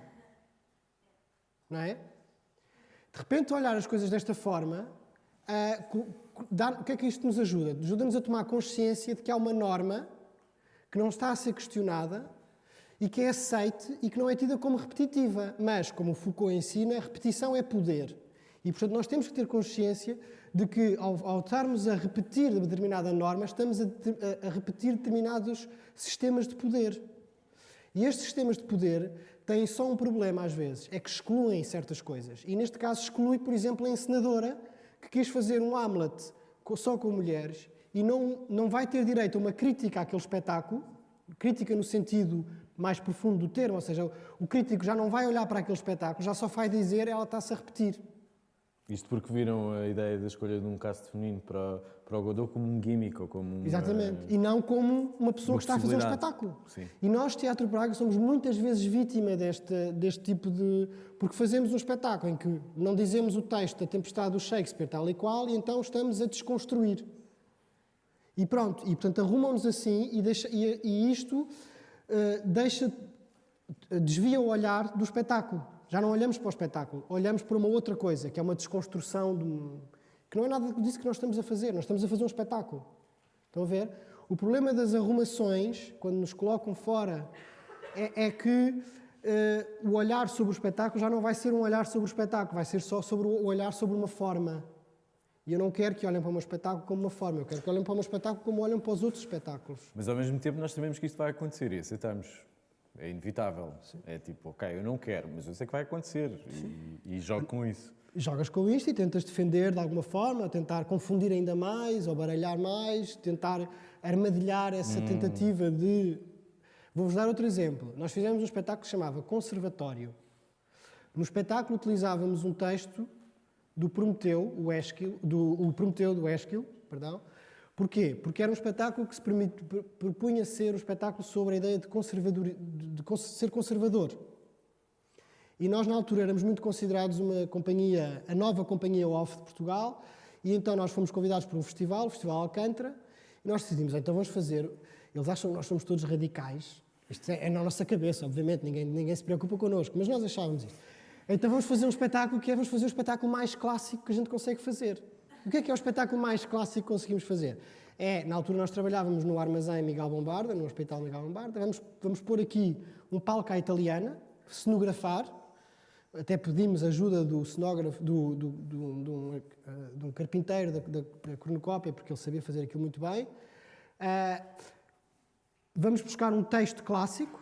Não é? De repente, olhar as coisas desta forma, co- co- dá- o que é que isto nos ajuda? Ajuda-nos a tomar consciência de que há uma norma que não está a ser questionada e que é aceite e que não é tida como repetitiva. Mas, como Foucault ensina, repetição é poder. E, portanto, nós temos que ter consciência de que, ao, ao estarmos a repetir determinada norma, estamos a, a- repetir determinados sistemas de poder. E estes sistemas de poder têm só um problema, às vezes, é que excluem certas coisas. E, neste caso, exclui, por exemplo, a encenadora que quis fazer um Hamlet só com mulheres e não, não vai ter direito a uma crítica àquele espetáculo, crítica no sentido mais profundo do termo, ou seja, o crítico já não vai olhar para aquele espetáculo, já só vai dizer ela está-se a repetir. Isto porque viram a ideia da escolha de um cast feminino para, para o Godot como um gimmick ou como uma... Exatamente. E não como uma pessoa uma que está a fazer um espetáculo. Sim. E nós, Teatro Braga, somos muitas vezes vítima deste, deste tipo de. Porque fazemos um espetáculo em que não dizemos o texto da Tempestade do Shakespeare tal e qual, e então estamos a desconstruir. E pronto, e portanto arrumam-nos assim, e, deixa, e, e isto eh, deixa. desvia o olhar do espetáculo. Já não olhamos para o espetáculo, olhamos para uma outra coisa, que é uma desconstrução de que não é nada disso que nós estamos a fazer, nós estamos a fazer um espetáculo. Estão a ver? O problema das arrumações, quando nos colocam fora, é, é que eh, o olhar sobre o espetáculo já não vai ser um olhar sobre o espetáculo, vai ser só sobre o olhar sobre uma forma. E eu não quero que olhem para o meu espetáculo como uma forma, eu quero que olhem para o meu espetáculo como olham para os outros espetáculos. Mas ao mesmo tempo nós sabemos que isto vai acontecer e aceitamos. É inevitável. É tipo, ok, eu não quero, mas eu sei que vai acontecer e, e jogo com isso. Jogas com isto e tentas defender de alguma forma, tentar confundir ainda mais ou baralhar mais, tentar armadilhar essa Hum. tentativa de. Vou-vos dar outro exemplo. Nós fizemos um espetáculo que se chamava Conservatório. No espetáculo utilizávamos um texto do Prometeu, o Esquil, do, o Prometeu do Esquil, perdão. Porquê? Porque era um espetáculo que se permite, pr- propunha ser um espetáculo sobre a ideia de, conservador, de, ser conservador. E nós, na altura, éramos muito considerados uma companhia, a nova companhia off de Portugal, e então nós fomos convidados para um festival, o Festival Alcântara, e nós decidimos, então vamos fazer. Eles acham que nós somos todos radicais. Isto é, é na nossa cabeça, obviamente, ninguém, ninguém se preocupa connosco, mas nós achávamos isto. Então vamos fazer um espetáculo que é, vamos fazer o espetáculo mais clássico que a gente consegue fazer. O que é que é o espetáculo mais clássico que conseguimos fazer? É, na altura nós trabalhávamos no Armazém Miguel Bombarda, no Hospital Miguel Bombarda, vamos, vamos pôr aqui um palco à italiana, cenografar, até pedimos ajuda do cenógrafo, do, do, do, de um, eh, de um carpinteiro da, da, da cornucópia, porque ele sabia fazer aquilo muito bem. Ah, vamos buscar um texto clássico,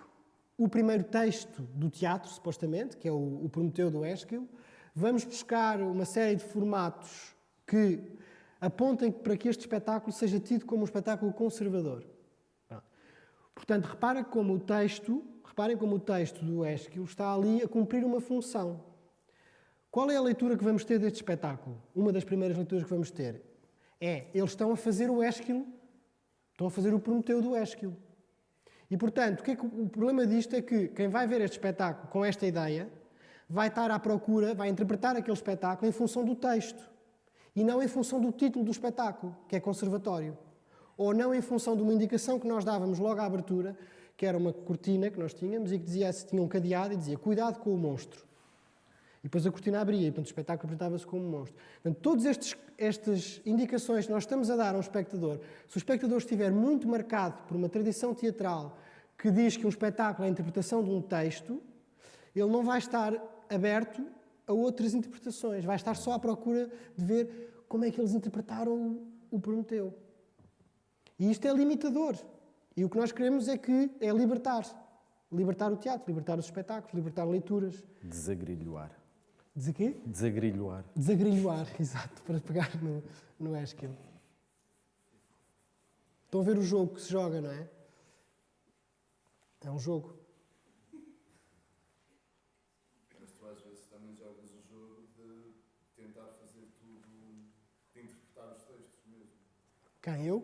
o primeiro texto do teatro, supostamente, que é o, o Prometeu do Esquilo. Vamos buscar uma série de formatos que apontem para que este espetáculo seja tido como um espetáculo conservador. Portanto, repara como o texto, reparem como o texto do Esquilo está ali a cumprir uma função. Qual é a leitura que vamos ter deste espetáculo? Uma das primeiras leituras que vamos ter é eles estão a fazer o Esquilo, estão a fazer o Prometeu do Esquilo. E, portanto, o, que é que, o problema disto é que quem vai ver este espetáculo com esta ideia vai estar à procura, vai interpretar aquele espetáculo em função do texto e não em função do título do espetáculo, que é conservatório. Ou não em função de uma indicação que nós dávamos logo à abertura, que era uma cortina que nós tínhamos e que dizia, tinha um cadeado e dizia cuidado com o monstro. E depois a cortina abria, e portanto, o espetáculo apresentava-se como um monstro. Portanto, todas estas indicações que nós estamos a dar ao espectador, se o espectador estiver muito marcado por uma tradição teatral que diz que um espetáculo é a interpretação de um texto, ele não vai estar aberto a outras interpretações, vai estar só à procura de ver como é que eles interpretaram o Prometeu. E isto é limitador. E o que nós queremos é que é libertar. Libertar o teatro, libertar os espetáculos, libertar leituras. Desagrilhoar. Dizer quê? Desagrilhoar. Desagrilhoar, exato, para pegar no, no Esquil. Estão a ver o jogo que se joga, não é? É um jogo. Mas tu às vezes também jogas o jogo de tentar fazer tudo, de interpretar os textos mesmo. Quem? Eu? O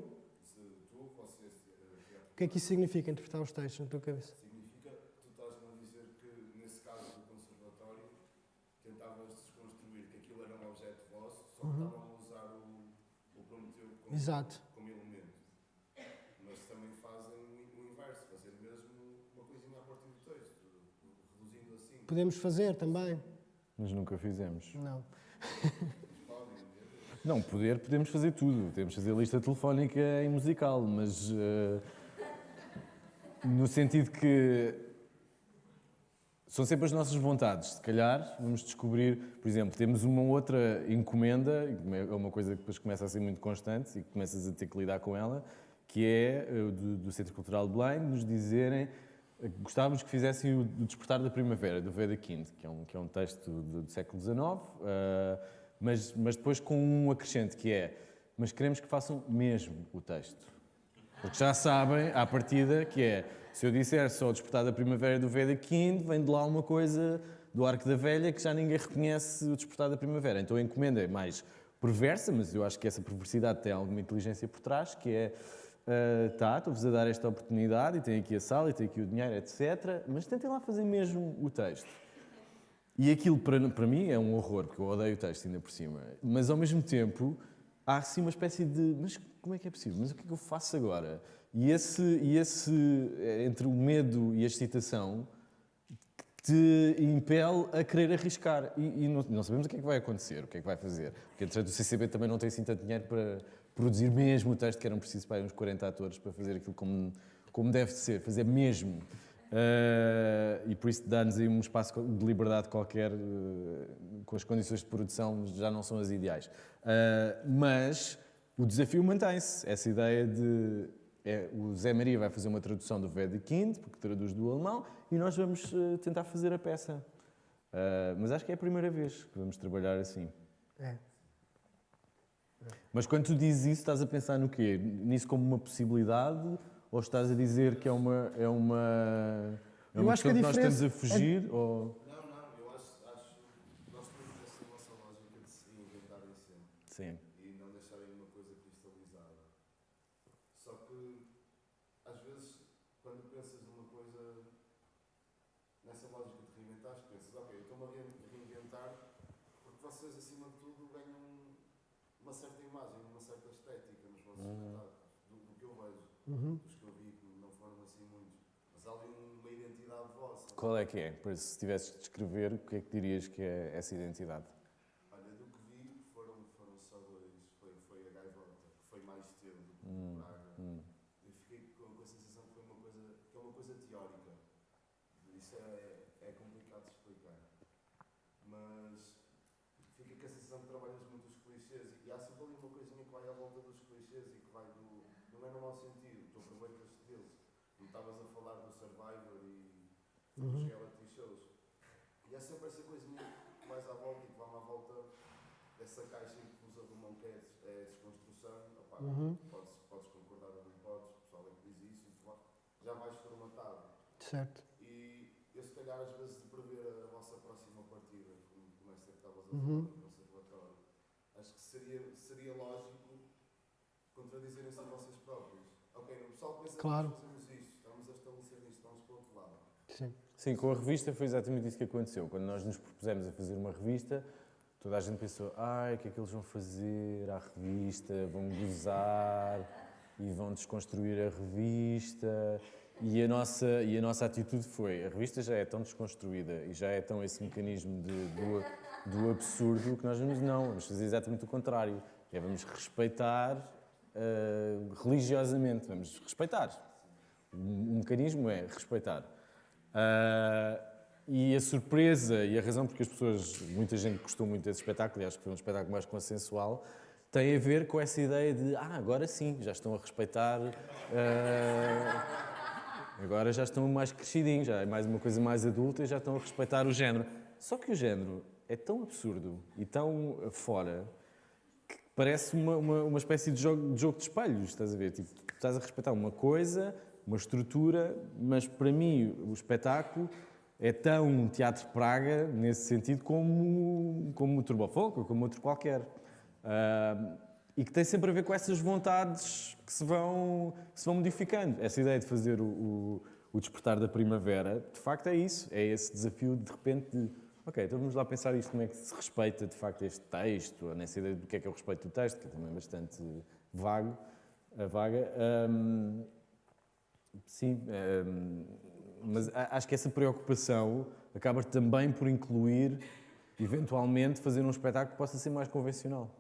que é que isso significa, interpretar os textos na tua cabeça? significa, tu estás-me a dizer que nesse caso do conservatório tentavas desconstruir que aquilo era um objeto vosso, só que Uhum. estavam a usar o, o Prometeu como, Exato. como elemento. Mas também fazem o, o inverso, fazer mesmo uma coisinha a partir do texto, reduzindo assim. Podemos fazer também? Mas nunca fizemos. Não. Não, poder, podemos fazer tudo. Podemos fazer lista telefónica em musical, mas eh, no sentido que são sempre as nossas vontades. Se calhar vamos descobrir, por exemplo, temos uma outra encomenda, é uma coisa que depois começa a ser muito constante e que começas a ter que lidar com ela, que é eh, do, do Centro Cultural de Belém, nos dizerem eh, gostávamos que fizessem o, Despertar da Primavera, do Veda Kind, que é um, que é um texto do, do século XIX, eh, mas, mas depois com um acrescente que é, mas queremos que façam mesmo o texto. Porque já sabem, à partida, que é, se eu disser só o Despertar da Primavera do Veda Kind, vem de lá uma coisa do Arco da Velha que já ninguém reconhece o Despertar da Primavera. Então a encomenda é mais perversa, mas eu acho que essa perversidade tem alguma inteligência por trás, que é, ah, tá, estou-vos a dar esta oportunidade, e tem aqui a sala, e tem aqui o dinheiro, etc., mas tentem lá fazer mesmo o texto. E aquilo, para, para mim, é um horror, porque eu odeio o texto ainda por cima. Mas, ao mesmo tempo, há assim uma espécie de... Mas como é que é possível? Mas o que é que eu faço agora? E esse, e esse eh, entre o medo e a excitação, te impele a querer arriscar. E, e não, não sabemos o que é que vai acontecer, o que é que vai fazer. Porque, entretanto, o CCB também não tem assim tanto dinheiro para produzir mesmo o texto, que eram precisos para uns 40 atores para fazer aquilo como, como deve de ser, fazer mesmo. Ah, e por isso dá-nos aí um espaço de liberdade qualquer, eh, com as condições de produção já não são as ideais. Ah, mas o desafio mantém-se, essa ideia de é, o Zé Maria vai fazer uma tradução do Wedekind, porque traduz do alemão, e nós vamos tentar fazer a peça. Mas acho que é a primeira vez que vamos trabalhar assim. É. Mas quando tu dizes isso, estás a pensar no quê? Nisso como uma possibilidade? Ou estás a dizer que é uma. É uma é Eu uma acho que a questão nós estamos a diferença é- fugir? Ou... Não, não, eu acho, acho nós temos essa nossa lógica de se reinventarem sempre. Sim. E não deixarem uma coisa cristalizada. Só que, às vezes, quando pensas numa coisa nessa lógica de reinventar, pensas, ok, eu estou-me a rein- reinventar porque vocês, acima de tudo, ganham uma certa imagem, uma certa estética nos vossos Uhum. espetáculos, do, do que eu vejo. Uhum. Dos que eu vi, que não foram assim muitos. Mas há ali uma identidade vossa. Qual é que é? Se tivesses de descrever, o que é que dirias que é essa identidade? Olha, do que vi, foram, foram só dois. Foi, foi a Gaivota, que foi mais cedo do que Hum, o Braga. hum. Eu fiquei com, com a sensação que foi uma coisa, que é uma coisa teórica. Isso é, é complicado de explicar. Mas fica com a sensação que trabalhas muito os clichês e há sempre ali uma coisinha que vai à volta dos clichês e que vai do. Não é no mau sentido, tu aproveitas deles. Não estavas a falar do Survivor e dos Uhum. reality shows. E há sempre essa coisinha que vais à volta e que vai à volta dessa caixa em que vos arrumam que é, des- é desconstrução. Opá, Uhum. podes, podes concordar ou não podes, o pessoal é que diz isso, já vais formatado. Certo. E eu, se calhar, às vezes, de prever a vossa próxima partida, como, como esta que estavas a Uhum. falar no conservatório, acho que seria, seria lógico contradizerem-se a vocês próprios. Ok, o pessoal pensa Claro. que fazemos isto, estamos a estabelecer isto, vamos para o outro lado. Sim. Sim, com a revista foi exatamente isso que aconteceu. Quando nós nos propusemos a fazer uma revista, toda a gente pensou: ai, o que é que eles vão fazer à revista? Vão gozar e vão desconstruir a revista. E a, nossa, e a nossa atitude foi: a revista já é tão desconstruída e já é tão esse mecanismo de, do, do absurdo que nós vamos, não, vamos fazer exatamente o contrário. É vamos respeitar uh, religiosamente, vamos respeitar. O, mecanismo é respeitar. Uh, e a surpresa e a razão porque as pessoas, muita gente gostou muito desse espetáculo, e acho que foi um espetáculo mais consensual, tem a ver com essa ideia de, ah, agora sim, já estão a respeitar. Uh, agora já estão mais crescidinhos, já é mais uma coisa mais adulta e já estão a respeitar o género. Só que o género é tão absurdo e tão fora que parece uma, uma, uma espécie de jogo, de jogo de espelhos, estás a ver? Tipo, tu estás a respeitar uma coisa, uma estrutura, mas para mim o espetáculo é tão um teatro Praga, nesse sentido, como, como o Turbofolk ou como outro qualquer. Uh, e que tem sempre a ver com essas vontades que se vão, que se vão modificando. Essa ideia de fazer o, o, o, despertar da primavera, de facto é isso, é esse desafio de, de repente de, ok, então vamos lá pensar isto, como é que se respeita de facto este texto, ou nessa ideia do que é que o respeito do texto, que é também bastante vago, vaga. Um, sim, um, mas acho que essa preocupação acaba também por incluir, eventualmente, fazer um espetáculo que possa ser mais convencional.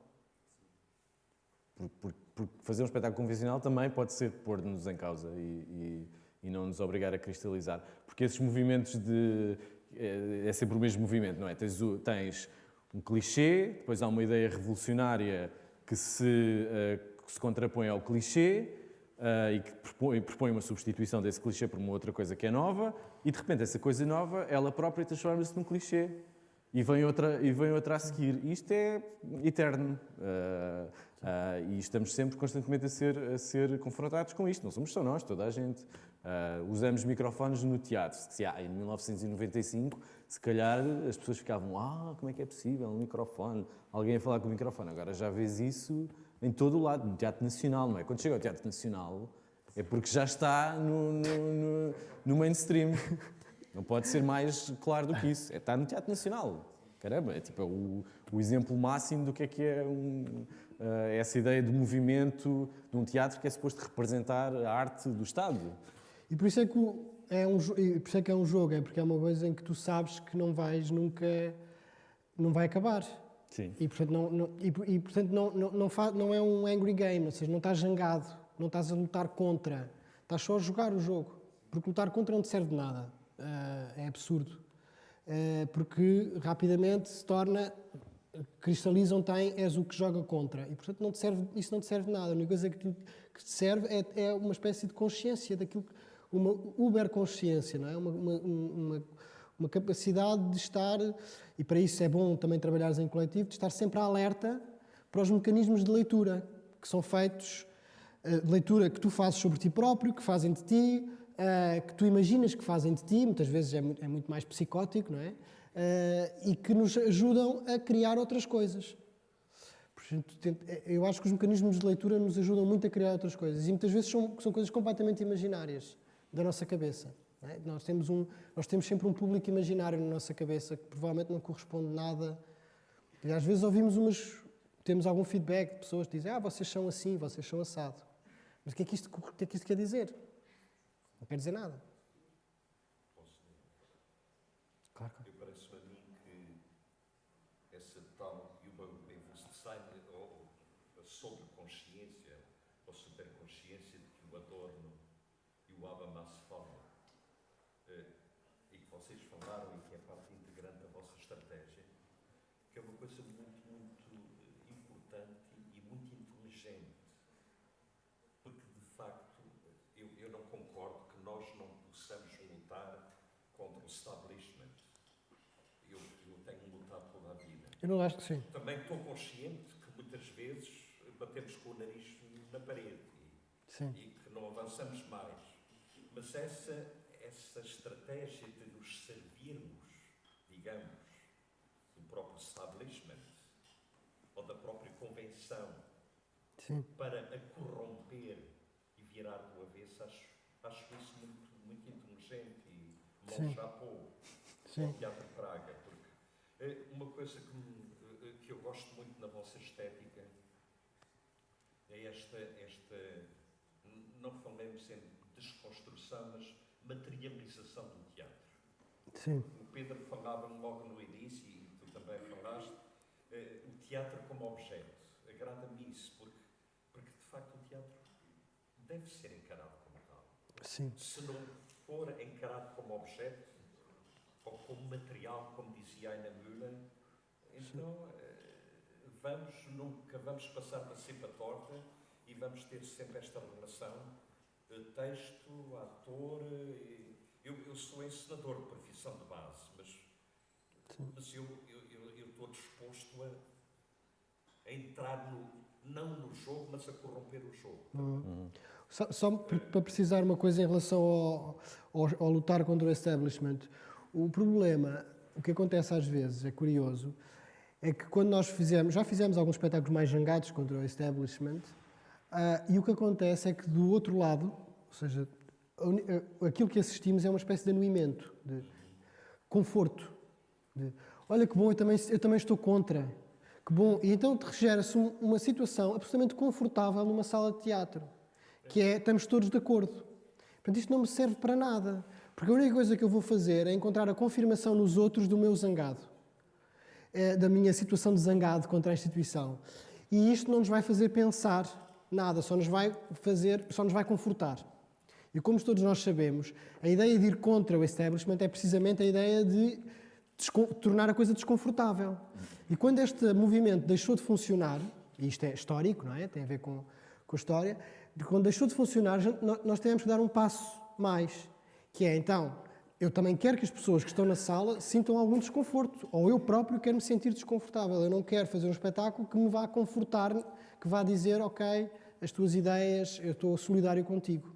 Porque, fazer um espetáculo convencional também pode ser pôr-nos em causa e, e, e, não nos obrigar a cristalizar. Porque esses movimentos de. É, é sempre o mesmo movimento, não é? Tens, tens um clichê, depois há uma ideia revolucionária que se, uh, que se contrapõe ao clichê e que propõe, propõe, uma substituição desse clichê por uma outra coisa que é nova, e de repente essa coisa nova, ela própria transforma-se num clichê. E vem, outra, e vem outra a seguir. Isto é eterno. Uh, uh, e estamos sempre constantemente a ser, a ser confrontados com isto. Não somos só nós, toda a gente. usamos microfones no teatro. Se, ah, em 1995, se calhar as pessoas ficavam, ah, como é que é possível, um microfone, alguém a falar com o microfone. Agora já vês isso em todo o lado, no Teatro Nacional, não é? Quando chega ao Teatro Nacional, é porque já está no, no, no, no mainstream. Não pode ser mais claro do que isso. É estar no Teatro Nacional. Caramba, é tipo é o, o, exemplo máximo do que é que é um, uh, essa ideia de movimento de um teatro que é suposto representar a arte do Estado. E por isso é que é um, por isso é que é um jogo, é porque é uma coisa em que tu sabes que não vais nunca, não vai acabar. Sim. E, portanto, não, não e, e, portanto não, não, não, faz, não é um angry game, ou seja, não estás zangado, não estás a lutar contra, estás só a jogar o jogo. Porque lutar contra não te serve de nada. Uh, é absurdo. Uh, porque rapidamente se torna, cristalizam tem, és o que joga contra. E, portanto, não te serve, isso não te serve de nada. A única coisa que te, que te serve é, é, uma espécie de consciência daquilo, uma uber consciência, não é? Uma, uma, uma, uma capacidade de estar e para isso é bom também trabalhares em coletivo, de estar sempre alerta para os mecanismos de leitura que são feitos, eh, de leitura que tu fazes sobre ti próprio, que fazem de ti, eh, que tu imaginas que fazem de ti, muitas vezes é muito, é muito mais psicótico, não é? Eh, e que nos ajudam a criar outras coisas. Eu acho que os mecanismos de leitura nos ajudam muito a criar outras coisas e muitas vezes são, são coisas completamente imaginárias da nossa cabeça. É? Nós, temos um, nós temos sempre um público imaginário na nossa cabeça que provavelmente não corresponde nada. E às vezes ouvimos umas. Temos algum feedback de pessoas que dizem: Ah, vocês são assim, vocês são assado. Mas o que é que isto, que é que isto quer dizer? Não quer dizer nada. Claro, claro. Eu parece-me a mim que essa tal Bewusstsein ou a sobreconsciência ou superconsciência de que o Adorno e o Habermas falam vocês falaram e que é parte integrante da vossa estratégia, que é uma coisa muito, muito eh, importante e muito inteligente. Porque, de facto, eu, eu não concordo que nós não possamos lutar contra o establishment. Eu, eu tenho lutado toda a vida. Eu não acho que sim. Também estou consciente que muitas vezes batemos com o nariz na parede e, e que não avançamos mais. Mas essa essa estratégia de nos servirmos, digamos, do próprio establishment ou da própria convenção Sim. para a corromper e virar do avesso, acho, acho isso muito, muito inteligente e bom chapou ao Teatro Praga, uma coisa que, me, que eu gosto muito na vossa estética é esta, esta não falemos de desconstrução, mas materialização do teatro. Sim. O Pedro falava logo no início, e tu também falaste, eh, o teatro como objeto. Agrada-me isso, porque, porque de facto o teatro deve ser encarado como tal. Sim. Se não for encarado como objeto, ou como material, como dizia Aina Müller, então eh, vamos, nunca vamos passar para sempre a torta e vamos ter sempre esta relação texto, ator. eh, Eu, eu sou encenador de profissão de base, mas, mas eu, eu, eu, eu estou disposto a, a entrar no, não no jogo, mas a corromper o jogo. Uhum. Só, só p- para precisar uma coisa em relação ao, ao- ao lutar contra o establishment. O problema, o que acontece às vezes, é curioso, é que quando nós fizemos, já fizemos alguns espetáculos mais jangados contra o establishment, ah, e o que acontece é que do outro lado, ou seja, a- aquilo que assistimos é uma espécie de anuimento, de conforto. de, Olha que bom, eu também, eu também estou contra. Que bom. E então gera-se um- uma situação absolutamente confortável numa sala de teatro, que é, estamos todos de acordo. Portanto, isto não me serve para nada, porque a única coisa que eu vou fazer é encontrar a confirmação nos outros do meu zangado, eh, da minha situação de zangado contra a instituição. E isto não nos vai fazer pensar nada, só nos vai fazer, só nos vai confortar. E como todos nós sabemos, a ideia de ir contra o establishment é precisamente a ideia de tornar a coisa desconfortável. E quando este movimento deixou de funcionar, e isto é histórico, não é? Tem a ver com, com a história, quando deixou de funcionar, nós tivemos que dar um passo mais, que é então, eu também quero que as pessoas que estão na sala sintam algum desconforto, ou eu próprio quero me sentir desconfortável. Eu não quero fazer um espetáculo que me vá confortar, que vá dizer, ok, as tuas ideias, eu estou solidário contigo.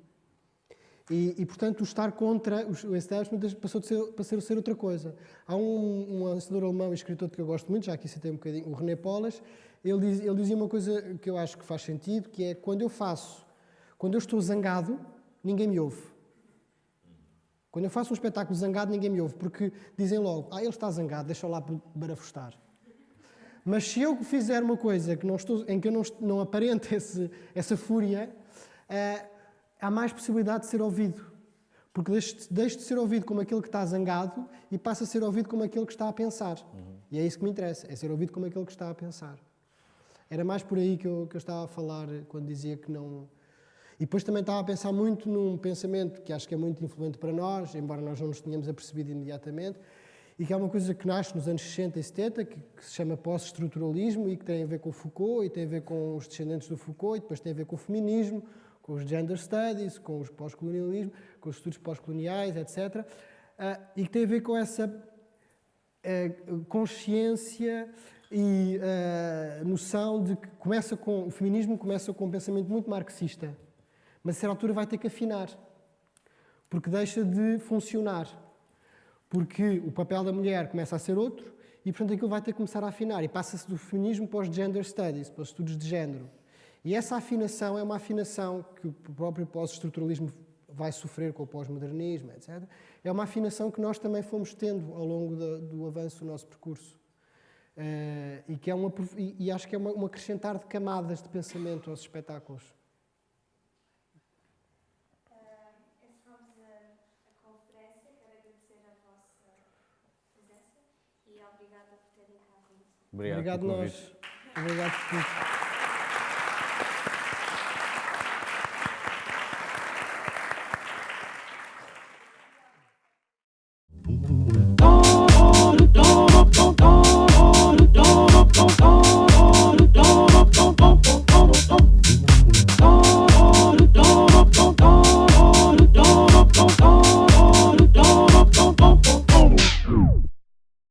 E, e, portanto, o estar contra o establishment passou de ser, passou ser outra coisa. Há um, um ensinador alemão e escritor que eu gosto muito, já aqui citei um bocadinho, o René Polas, ele, diz- ele dizia uma coisa que eu acho que faz sentido, que é quando eu faço, quando eu estou zangado, ninguém me ouve. Quando eu faço um espetáculo zangado, ninguém me ouve, porque dizem logo, ah, ele está zangado, deixa lá barafustar. Mas se eu fizer uma coisa que não estou, em que eu não, não aparente esse, essa fúria, eh, há mais possibilidade de ser ouvido. Porque deixo, de- deixo de ser ouvido como aquele que está zangado e passa a ser ouvido como aquele que está a pensar. E é isso que me interessa, é ser ouvido como aquele que está a pensar. Era mais por aí que eu, que eu estava a falar quando dizia que não. E depois também estava a pensar muito num pensamento que acho que é muito influente para nós, embora nós não nos tenhamos apercebido imediatamente, e que é uma coisa que nasce nos anos 60 e 70, que, que se chama pós-estruturalismo e que tem a ver com o Foucault e tem a ver com os descendentes do Foucault e depois tem a ver com o feminismo, com os gender studies, com os pós-colonialismo, com os estudos pós-coloniais, etc. Ah, e que tem a ver com essa eh, consciência e eh, noção de que começa com o feminismo começa com um pensamento muito marxista, mas a certa altura vai ter que afinar, porque deixa de funcionar, porque o papel da mulher começa a ser outro e portanto aquilo vai ter que começar a afinar e passa-se do feminismo para os gender studies, para os estudos de género. E essa afinação é uma afinação que o próprio pós-estruturalismo vai sofrer com o pós-modernismo, etc. É uma afinação que nós também fomos tendo ao longo do, do avanço do nosso percurso. Eh, e, que é uma, e, e acho que é uma, um acrescentar de camadas de pensamento aos espetáculos. Encerramos a, a conferência. Quero agradecer a vossa presença e obrigada por terem cá vindo. Obrigado Obrigado nós. Obrigado por tudo.